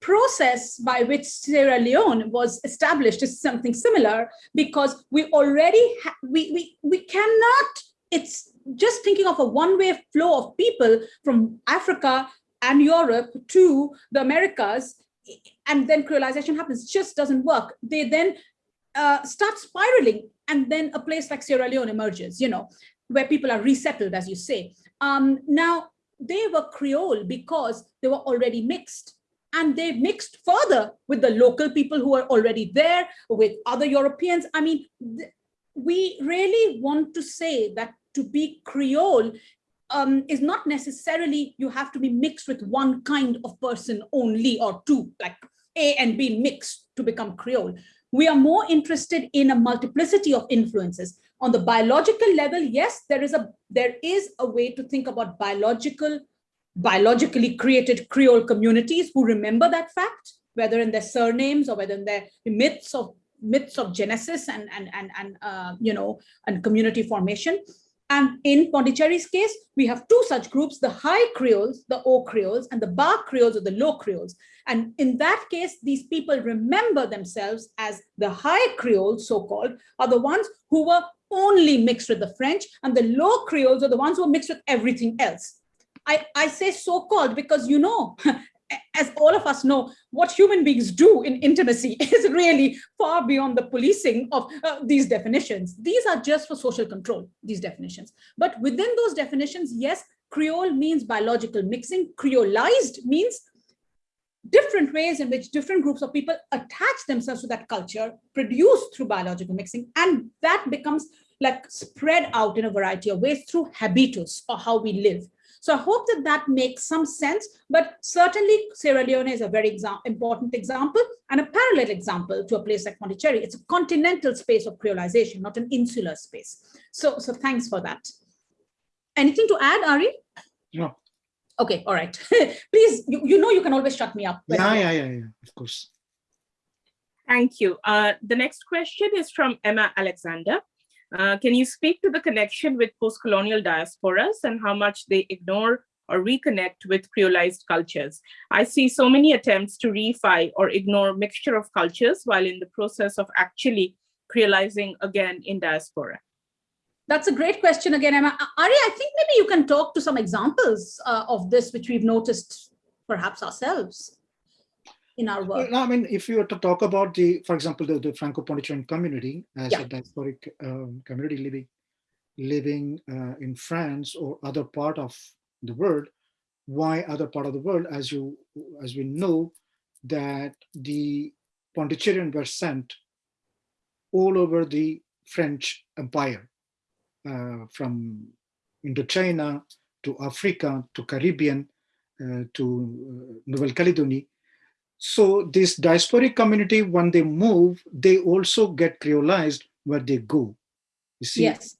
process by which Sierra Leone was established is something similar because we already, we, we, we cannot, it's just thinking of a one-way flow of people from Africa and Europe to the Americas, and then creolization happens, just doesn't work. They then uh, start spiraling, and then a place like Sierra Leone emerges, you know, where people are resettled, as you say. Um, now, they were Creole because they were already mixed. And they mixed further with the local people who were already there, with other Europeans. I mean, we really want to say that to be Creole um, is not necessarily you have to be mixed with one kind of person only or two, like A and B mixed to become Creole. We are more interested in a multiplicity of influences. On the biological level, yes, there is a there is a way to think about biological, biologically created Creole communities who remember that fact, whether in their surnames or whether in their myths of myths of genesis and and and, and uh, you know and community formation. And in Pondicherry's case, we have two such groups, the high Creoles, the Haut Creoles, and the Bas Creoles or the low Creoles. And in that case, these people remember themselves as the high Creoles, so-called, are the ones who were only mixed with the French, and the low Creoles are the ones who were mixed with everything else. I, I say so-called because you know, as all of us know, what human beings do in intimacy is really far beyond the policing of uh, these definitions. These are just for social control, these definitions. But within those definitions, yes, Creole means biological mixing. Creolized means different ways in which different groups of people attach themselves to that culture produced through biological mixing. And that becomes like spread out in a variety of ways through habitus or how we live. So I hope that that makes some sense, but certainly Sierra Leone is a very exa important example and a parallel example to a place like Pondicherry. It's a continental space of creolization, not an insular space. So, so thanks for that. Anything to add, Ari? No. Okay, all right. Please, you, you know you can always shut me up. Yeah, yeah, yeah, yeah, of course. Thank you. Uh, the next question is from Emma Alexander. Uh, can you speak to the connection with post-colonial diasporas and how much they ignore or reconnect with creolized cultures? I see so many attempts to reify or ignore mixture of cultures while in the process of actually creolizing again in diaspora. That's a great question again, Emma. Ari, I think maybe you can talk to some examples uh, of this, which we've noticed perhaps ourselves in our work. No, I mean, if you were to talk about the, for example, the, the Franco-Pondicherran community as Yeah. a diasporic um, community living living uh, in France or other part of the world, why other part of the world? As you as we know, that the Pondicherrian were sent all over the French Empire, uh, from Indochina to Africa to Caribbean uh, to uh, Nouvelle Calédonie. So this diasporic community, when they move, they also get creolized where they go. You see, Yes,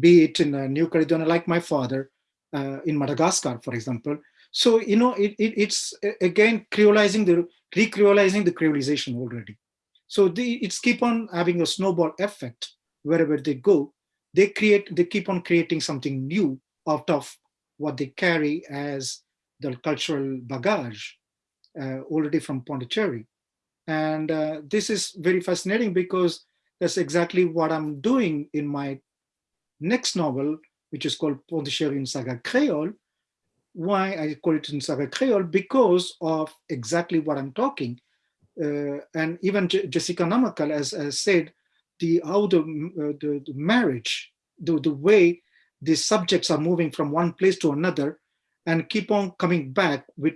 be it in uh, New Caledonia, like my father, uh, in Madagascar, for example. So, you know, it, it, it's again creolizing the, recreolizing the creolization already. So the, it's keep on having a snowball effect wherever they go. They create, they keep on creating something new out of what they carry as the cultural bagage uh, already from Pondicherry. And uh, this is very fascinating because that's exactly what I'm doing in my next novel, which is called Pondicherry in Saga Creole. Why I call it in Saga Creole? Because of exactly what I'm talking. Uh, and even Je Jessica Namakkal has, has said the how the, uh, the, the marriage, the, the way the subjects are moving from one place to another and keep on coming back with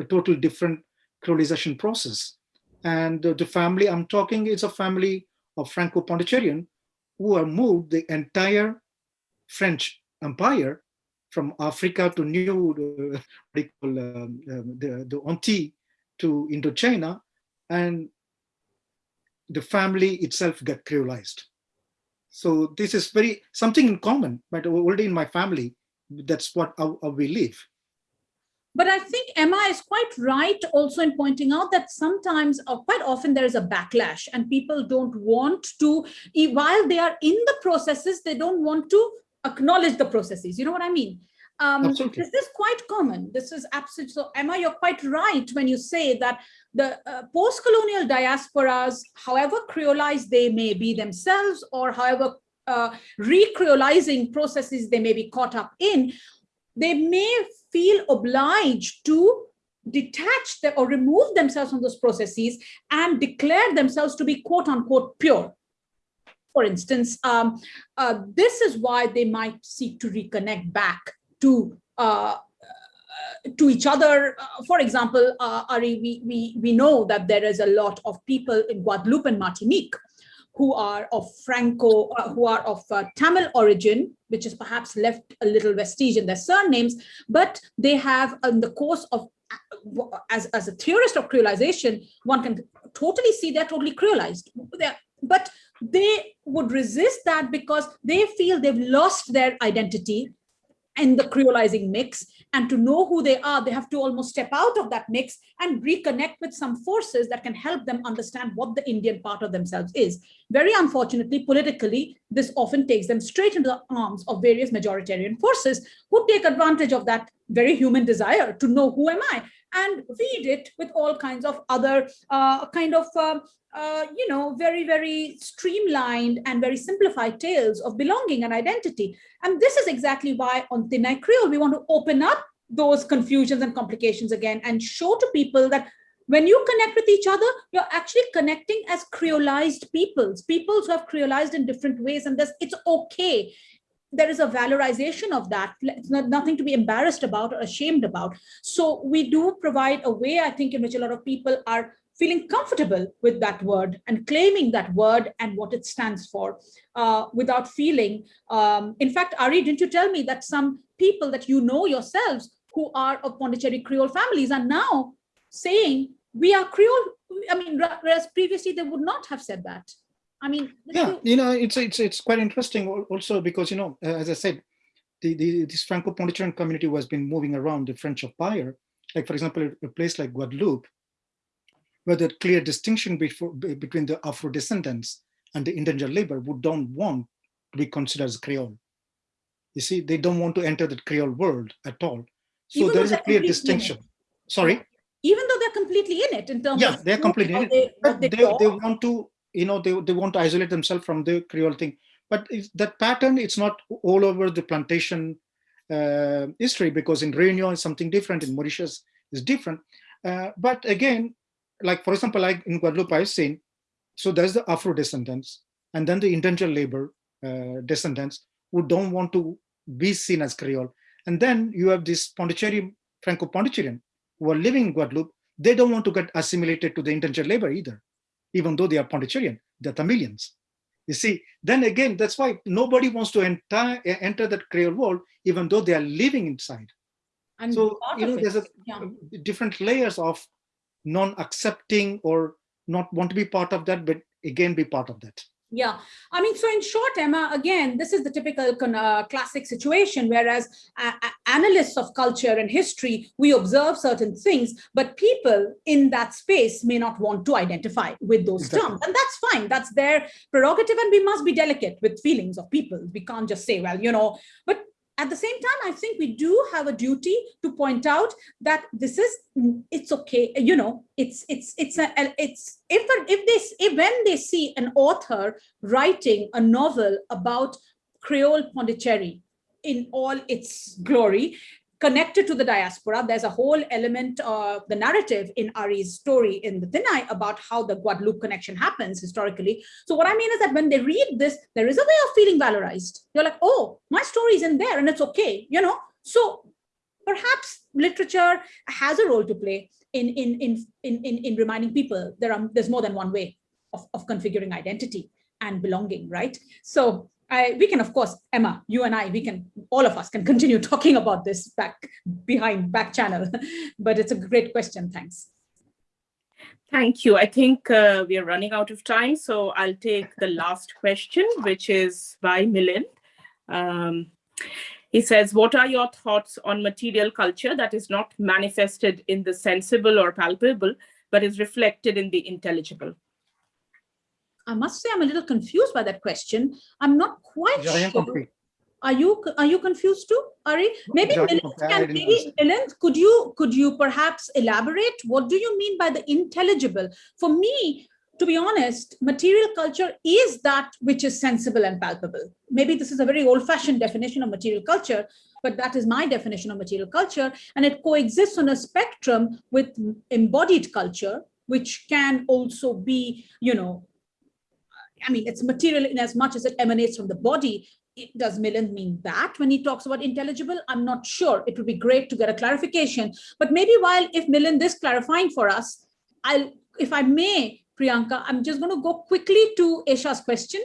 a total different creolization process. And uh, the family I'm talking is a family of Franco-Pondicherrian who have moved the entire French Empire from Africa to New, uh, what do you call, um, um, the, the Antilles to Indochina, and the family itself got creolized. So this is very something in common, but already in my family, that's what how, how we live. But I think Emma is quite right also in pointing out that sometimes or quite often there is a backlash and people don't want to, while they are in the processes, they don't want to acknowledge the processes. You know what I mean? Um, Absolutely. this is quite common. This is absolutely, so Emma, you're quite right when you say that the uh, post-colonial diasporas, however creolized they may be themselves or however uh, recreolizing processes they may be caught up in, they may feel obliged to detach them or remove themselves from those processes and declare themselves to be quote unquote pure. For instance, um, uh, this is why they might seek to reconnect back to uh, to each other. Uh, for example, uh, Ari, we, we, we know that there is a lot of people in Guadeloupe and Martinique who are of Franco, uh, who are of uh, Tamil origin, which is perhaps left a little vestige in their surnames, but they have in the course of, uh, as, as a theorist of creolization, one can totally see they're totally creolized. They're, but they would resist that because they feel they've lost their identity in the creolizing mix and to know who they are they have to almost step out of that mix and reconnect with some forces that can help them understand what the indian part of themselves is. Very unfortunately politically this often takes them straight into the arms of various majoritarian forces who take advantage of that very human desire to know who am i and feed it with all kinds of other uh, kind of uh, uh, you know, very, very streamlined and very simplified tales of belonging and identity. And this is exactly why on Thinnai Creole, we want to open up those confusions and complications again and show to people that when you connect with each other, you're actually connecting as creolized peoples, peoples who have creolized in different ways, and this it's okay. There is a valorization of that. It's not nothing to be embarrassed about or ashamed about. So we do provide a way, I think, in which a lot of people are feeling comfortable with that word and claiming that word and what it stands for uh, without feeling. Um, in fact, Ari, didn't you tell me that some people that you know yourselves who are of Pondicherry Creole families are now saying we are Creole. I mean, whereas previously they would not have said that. I mean, yeah, you know, it's it's it's quite interesting also because you know, as I said, the, the this Franco-Pondicherry community has been moving around the French Empire. Like for example, a place like Guadeloupe, where the clear distinction before, between the Afro descendants and the indentured labor who don't want to be considered as Creole. You see, they don't want to enter the Creole world at all. So Even there is a clear distinction. Sorry? even though they're completely in it in terms yeah, of they're completely in it. They, they, they, want to, you know, they, they want to isolate themselves from the Creole thing. But that pattern, it's not all over the plantation uh, history because in Réunion is something different, in Mauritius is different. Uh, but again, like for example, like in Guadeloupe, I've seen, so there's the Afro descendants and then the indentured labor uh, descendants who don't want to be seen as Creole. And then you have this Pondicherry, Franco-Pondicherrian who are living in Guadeloupe, they don't want to get assimilated to the indentured labor either, even though they are Pondicherrian, they're Tamilians. You see, then again, that's why nobody wants to enter, enter that Creole world, even though they are living inside. And so, you know, there's a yeah. different layers of non-accepting or not want to be part of that, but again, be part of that. Yeah, I mean, so in short, Emma, again, this is the typical uh, classic situation, whereas uh, analysts of culture and history, we observe certain things, but people in that space may not want to identify with those exactly. terms. And that's fine, that's their prerogative, and we must be delicate with feelings of people. We can't just say, well, you know, but at the same time, I think we do have a duty to point out that this is, it's okay, you know, it's, it's, it's, a, it's, if, if they, if when they see an author writing a novel about Creole Pondicherry in all its glory, connected to the diaspora. There's a whole element of the narrative in Ari's story in the Thinnai about how the Guadeloupe connection happens historically. So what I mean is that when they read this, there is a way of feeling valorized. You're like, oh, my story is in there and it's okay, you know? So perhaps literature has a role to play in, in, in, in, in, in reminding people there are, there's more than one way of, of configuring identity and belonging, right? So I, we can, of course, Emma, you and I, we can, all of us can continue talking about this back behind back channel, but it's a great question. Thanks. Thank you. I think uh, we are running out of time, so I'll take the last question, which is by Milind. Um, he says, what are your thoughts on material culture that is not manifested in the sensible or palpable, but is reflected in the intelligible? I must say I'm a little confused by that question. I'm not quite sure. Are you are you confused too, Ari? Maybe can maybe Milind, could you could you perhaps elaborate? What do you mean by the intelligible? For me, to be honest, material culture is that which is sensible and palpable. Maybe this is a very old-fashioned definition of material culture, but that is my definition of material culture. And it coexists on a spectrum with embodied culture, which can also be, you know, I mean, it's material in as much as it emanates from the body. It, does Milind mean that when he talks about intelligible? I'm not sure. It would be great to get a clarification. But maybe while if Milind is clarifying for us, I'll, if I may, Priyanka, I'm just going to go quickly to Esha's question.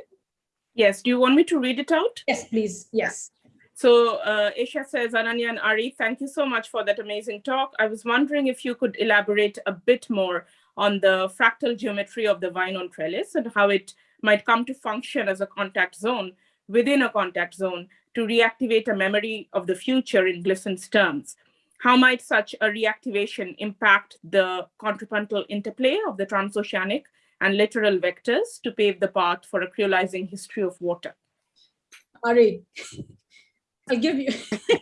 Yes. Do you want me to read it out? Yes, please. Yes. So uh, Esha says, Ananya and Ari, thank you so much for that amazing talk. I was wondering if you could elaborate a bit more on the fractal geometry of the vine on trellis and how it might come to function as a contact zone within a contact zone to reactivate a memory of the future in Glissant's terms. How might such a reactivation impact the contrapuntal interplay of the transoceanic and littoral vectors to pave the path for a creolizing history of water? Ari, I'll give you.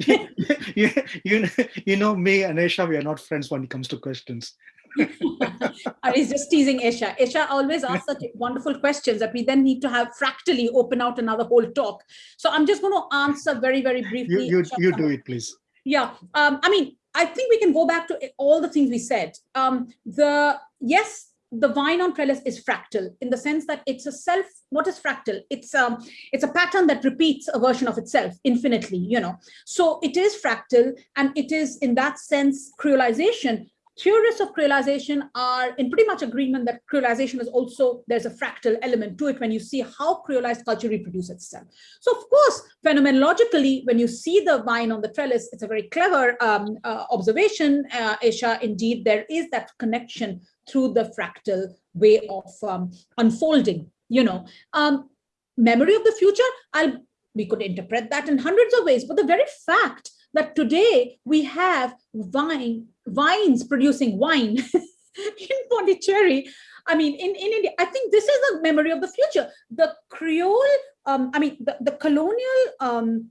you, you, you know me and Esha, we are not friends when it comes to questions. He's just teasing Esha. Esha always asks such wonderful questions that we then need to have fractally open out another whole talk. So I'm just going to answer very, very briefly. You, you, you do it, please. Yeah, um, I mean, I think we can go back to all the things we said. Um, the yes, the vine on trellis is fractal in the sense that it's a self. What is fractal? It's um, it's a pattern that repeats a version of itself infinitely. You know, so it is fractal, and it is in that sense creolization Theorists of creolization are in pretty much agreement that creolization is also, there's a fractal element to it when you see how creolized culture reproduces itself. So of course, phenomenologically, when you see the vine on the trellis, it's a very clever um, uh, observation, uh, Esha, indeed, there is that connection through the fractal way of um, unfolding, you know. Um, memory of the future, I'll, we could interpret that in hundreds of ways, but the very fact that today we have vine, vines producing wine in Pondicherry. I mean, in, in India, I think this is the memory of the future. The Creole, um, I mean, the, the colonial, um,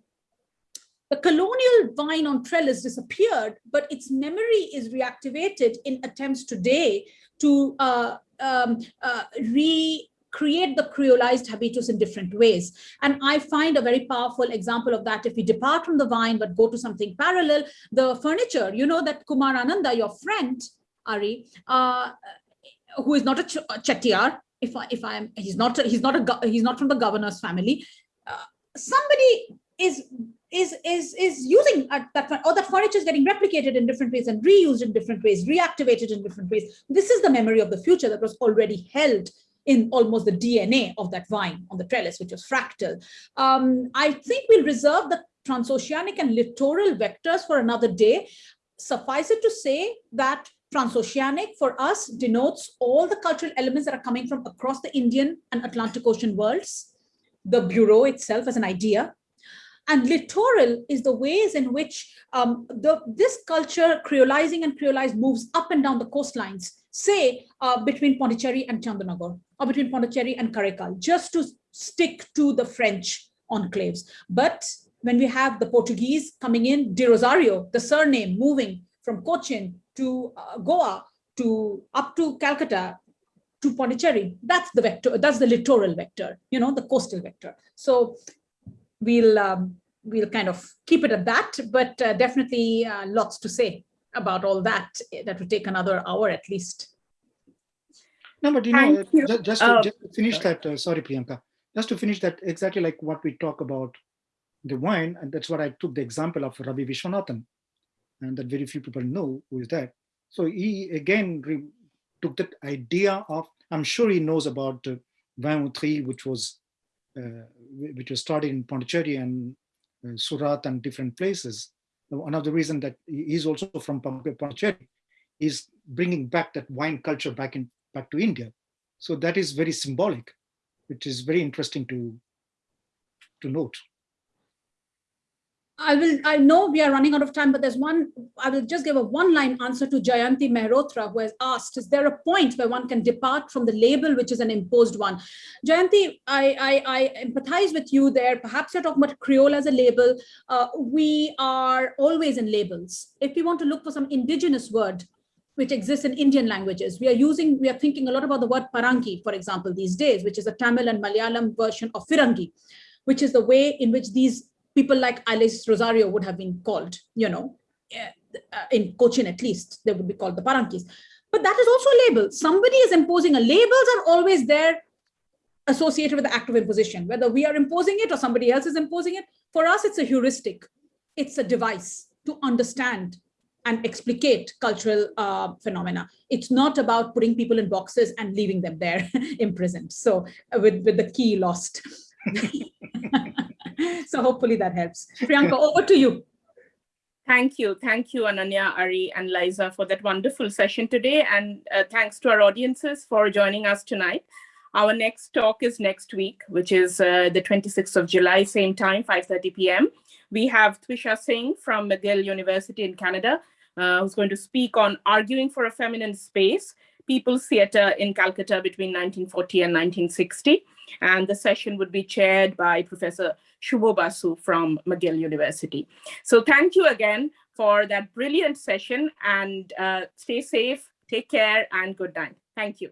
the colonial vine on trellis disappeared, but its memory is reactivated in attempts today to uh, um, uh, re create the creolized habitus in different ways. And I find a very powerful example of that. If we depart from the vine, but go to something parallel, the furniture, you know that Kumar Ananda, your friend, Ari, uh, who is not a, ch chettiar, if I, if I'm, he's not, he's not a, he's not from the governor's family. Uh, somebody is is is is using that or that furniture is getting replicated in different ways and reused in different ways reactivated in different ways this is the memory of the future that was already held in almost the DNA of that vine on the trellis, which was fractal. Um, I think we'll reserve the transoceanic and littoral vectors for another day. Suffice it to say that transoceanic for us denotes all the cultural elements that are coming from across the Indian and Atlantic Ocean worlds, the Bureau itself as an idea, and littoral is the ways in which um, the, this culture, creolizing and creolized, moves up and down the coastlines, say uh, between Pondicherry and Chandanagar, or between Pondicherry and Karaikal, just to stick to the French enclaves. But when we have the Portuguese coming in, de Rosario, the surname moving from Cochin to uh, Goa to up to Calcutta to Pondicherry, that's the vector, that's the littoral vector, you know, the coastal vector. So we'll um, we'll kind of keep it at that, but uh, definitely uh, lots to say about all that. That would take another hour at least. No, but you know, you. ju- just, to, Oh, just to finish that, uh, sorry, Priyanka, just to finish that, exactly like what we talk about the wine, and that's what I took the example of Ravi Vishwanathan, and that very few people know who is that. So he again took that idea of, I'm sure he knows about uh, Vin Utri, which was uh, which was started in Pondicherry and uh, Surat and different places. One of the reason that he's also from Pon- Pondicherry is bringing back that wine culture back in back to India. So that is very symbolic, which is very interesting to to note. I will, I know we are running out of time, but there's one, I will just give a one line answer to Jayanti Mehrotra who has asked, is there a point where one can depart from the label, which is an imposed one? Jayanti, I, I, I empathize with you there. Perhaps you're talking about Creole as a label. Uh, we are always in labels. If we want to look for some indigenous word, which exists in Indian languages. We are using, we are thinking a lot about the word Parangi, for example, these days, which is a Tamil and Malayalam version of Firangi, which is the way in which these people like Alice Rosario would have been called, you know, eh, uh, in Cochin at least, they would be called the parangis. But that is also a label. Somebody is imposing a labels are always there associated with the act of imposition, whether we are imposing it or somebody else is imposing it. For us, it's a heuristic. It's a device to understand and explicate cultural uh, phenomena. It's not about putting people in boxes and leaving them there imprisoned. So uh, with, with the key lost. so hopefully that helps. Priyanka, over to you. Thank you. Thank you, Ananya, Ari, and Liza for that wonderful session today. And uh, thanks to our audiences for joining us tonight. Our next talk is next week, which is uh, the 26th of July, same time, 5.30 p.m. We have Twisha Singh from McGill University in Canada, uh, who's going to speak on arguing for a feminine space, People's Theatre in Calcutta between 1940 and 1960. And the session would be chaired by Professor Shubho Basu from McGill University. So thank you again for that brilliant session and uh, stay safe, take care and good night. Thank you.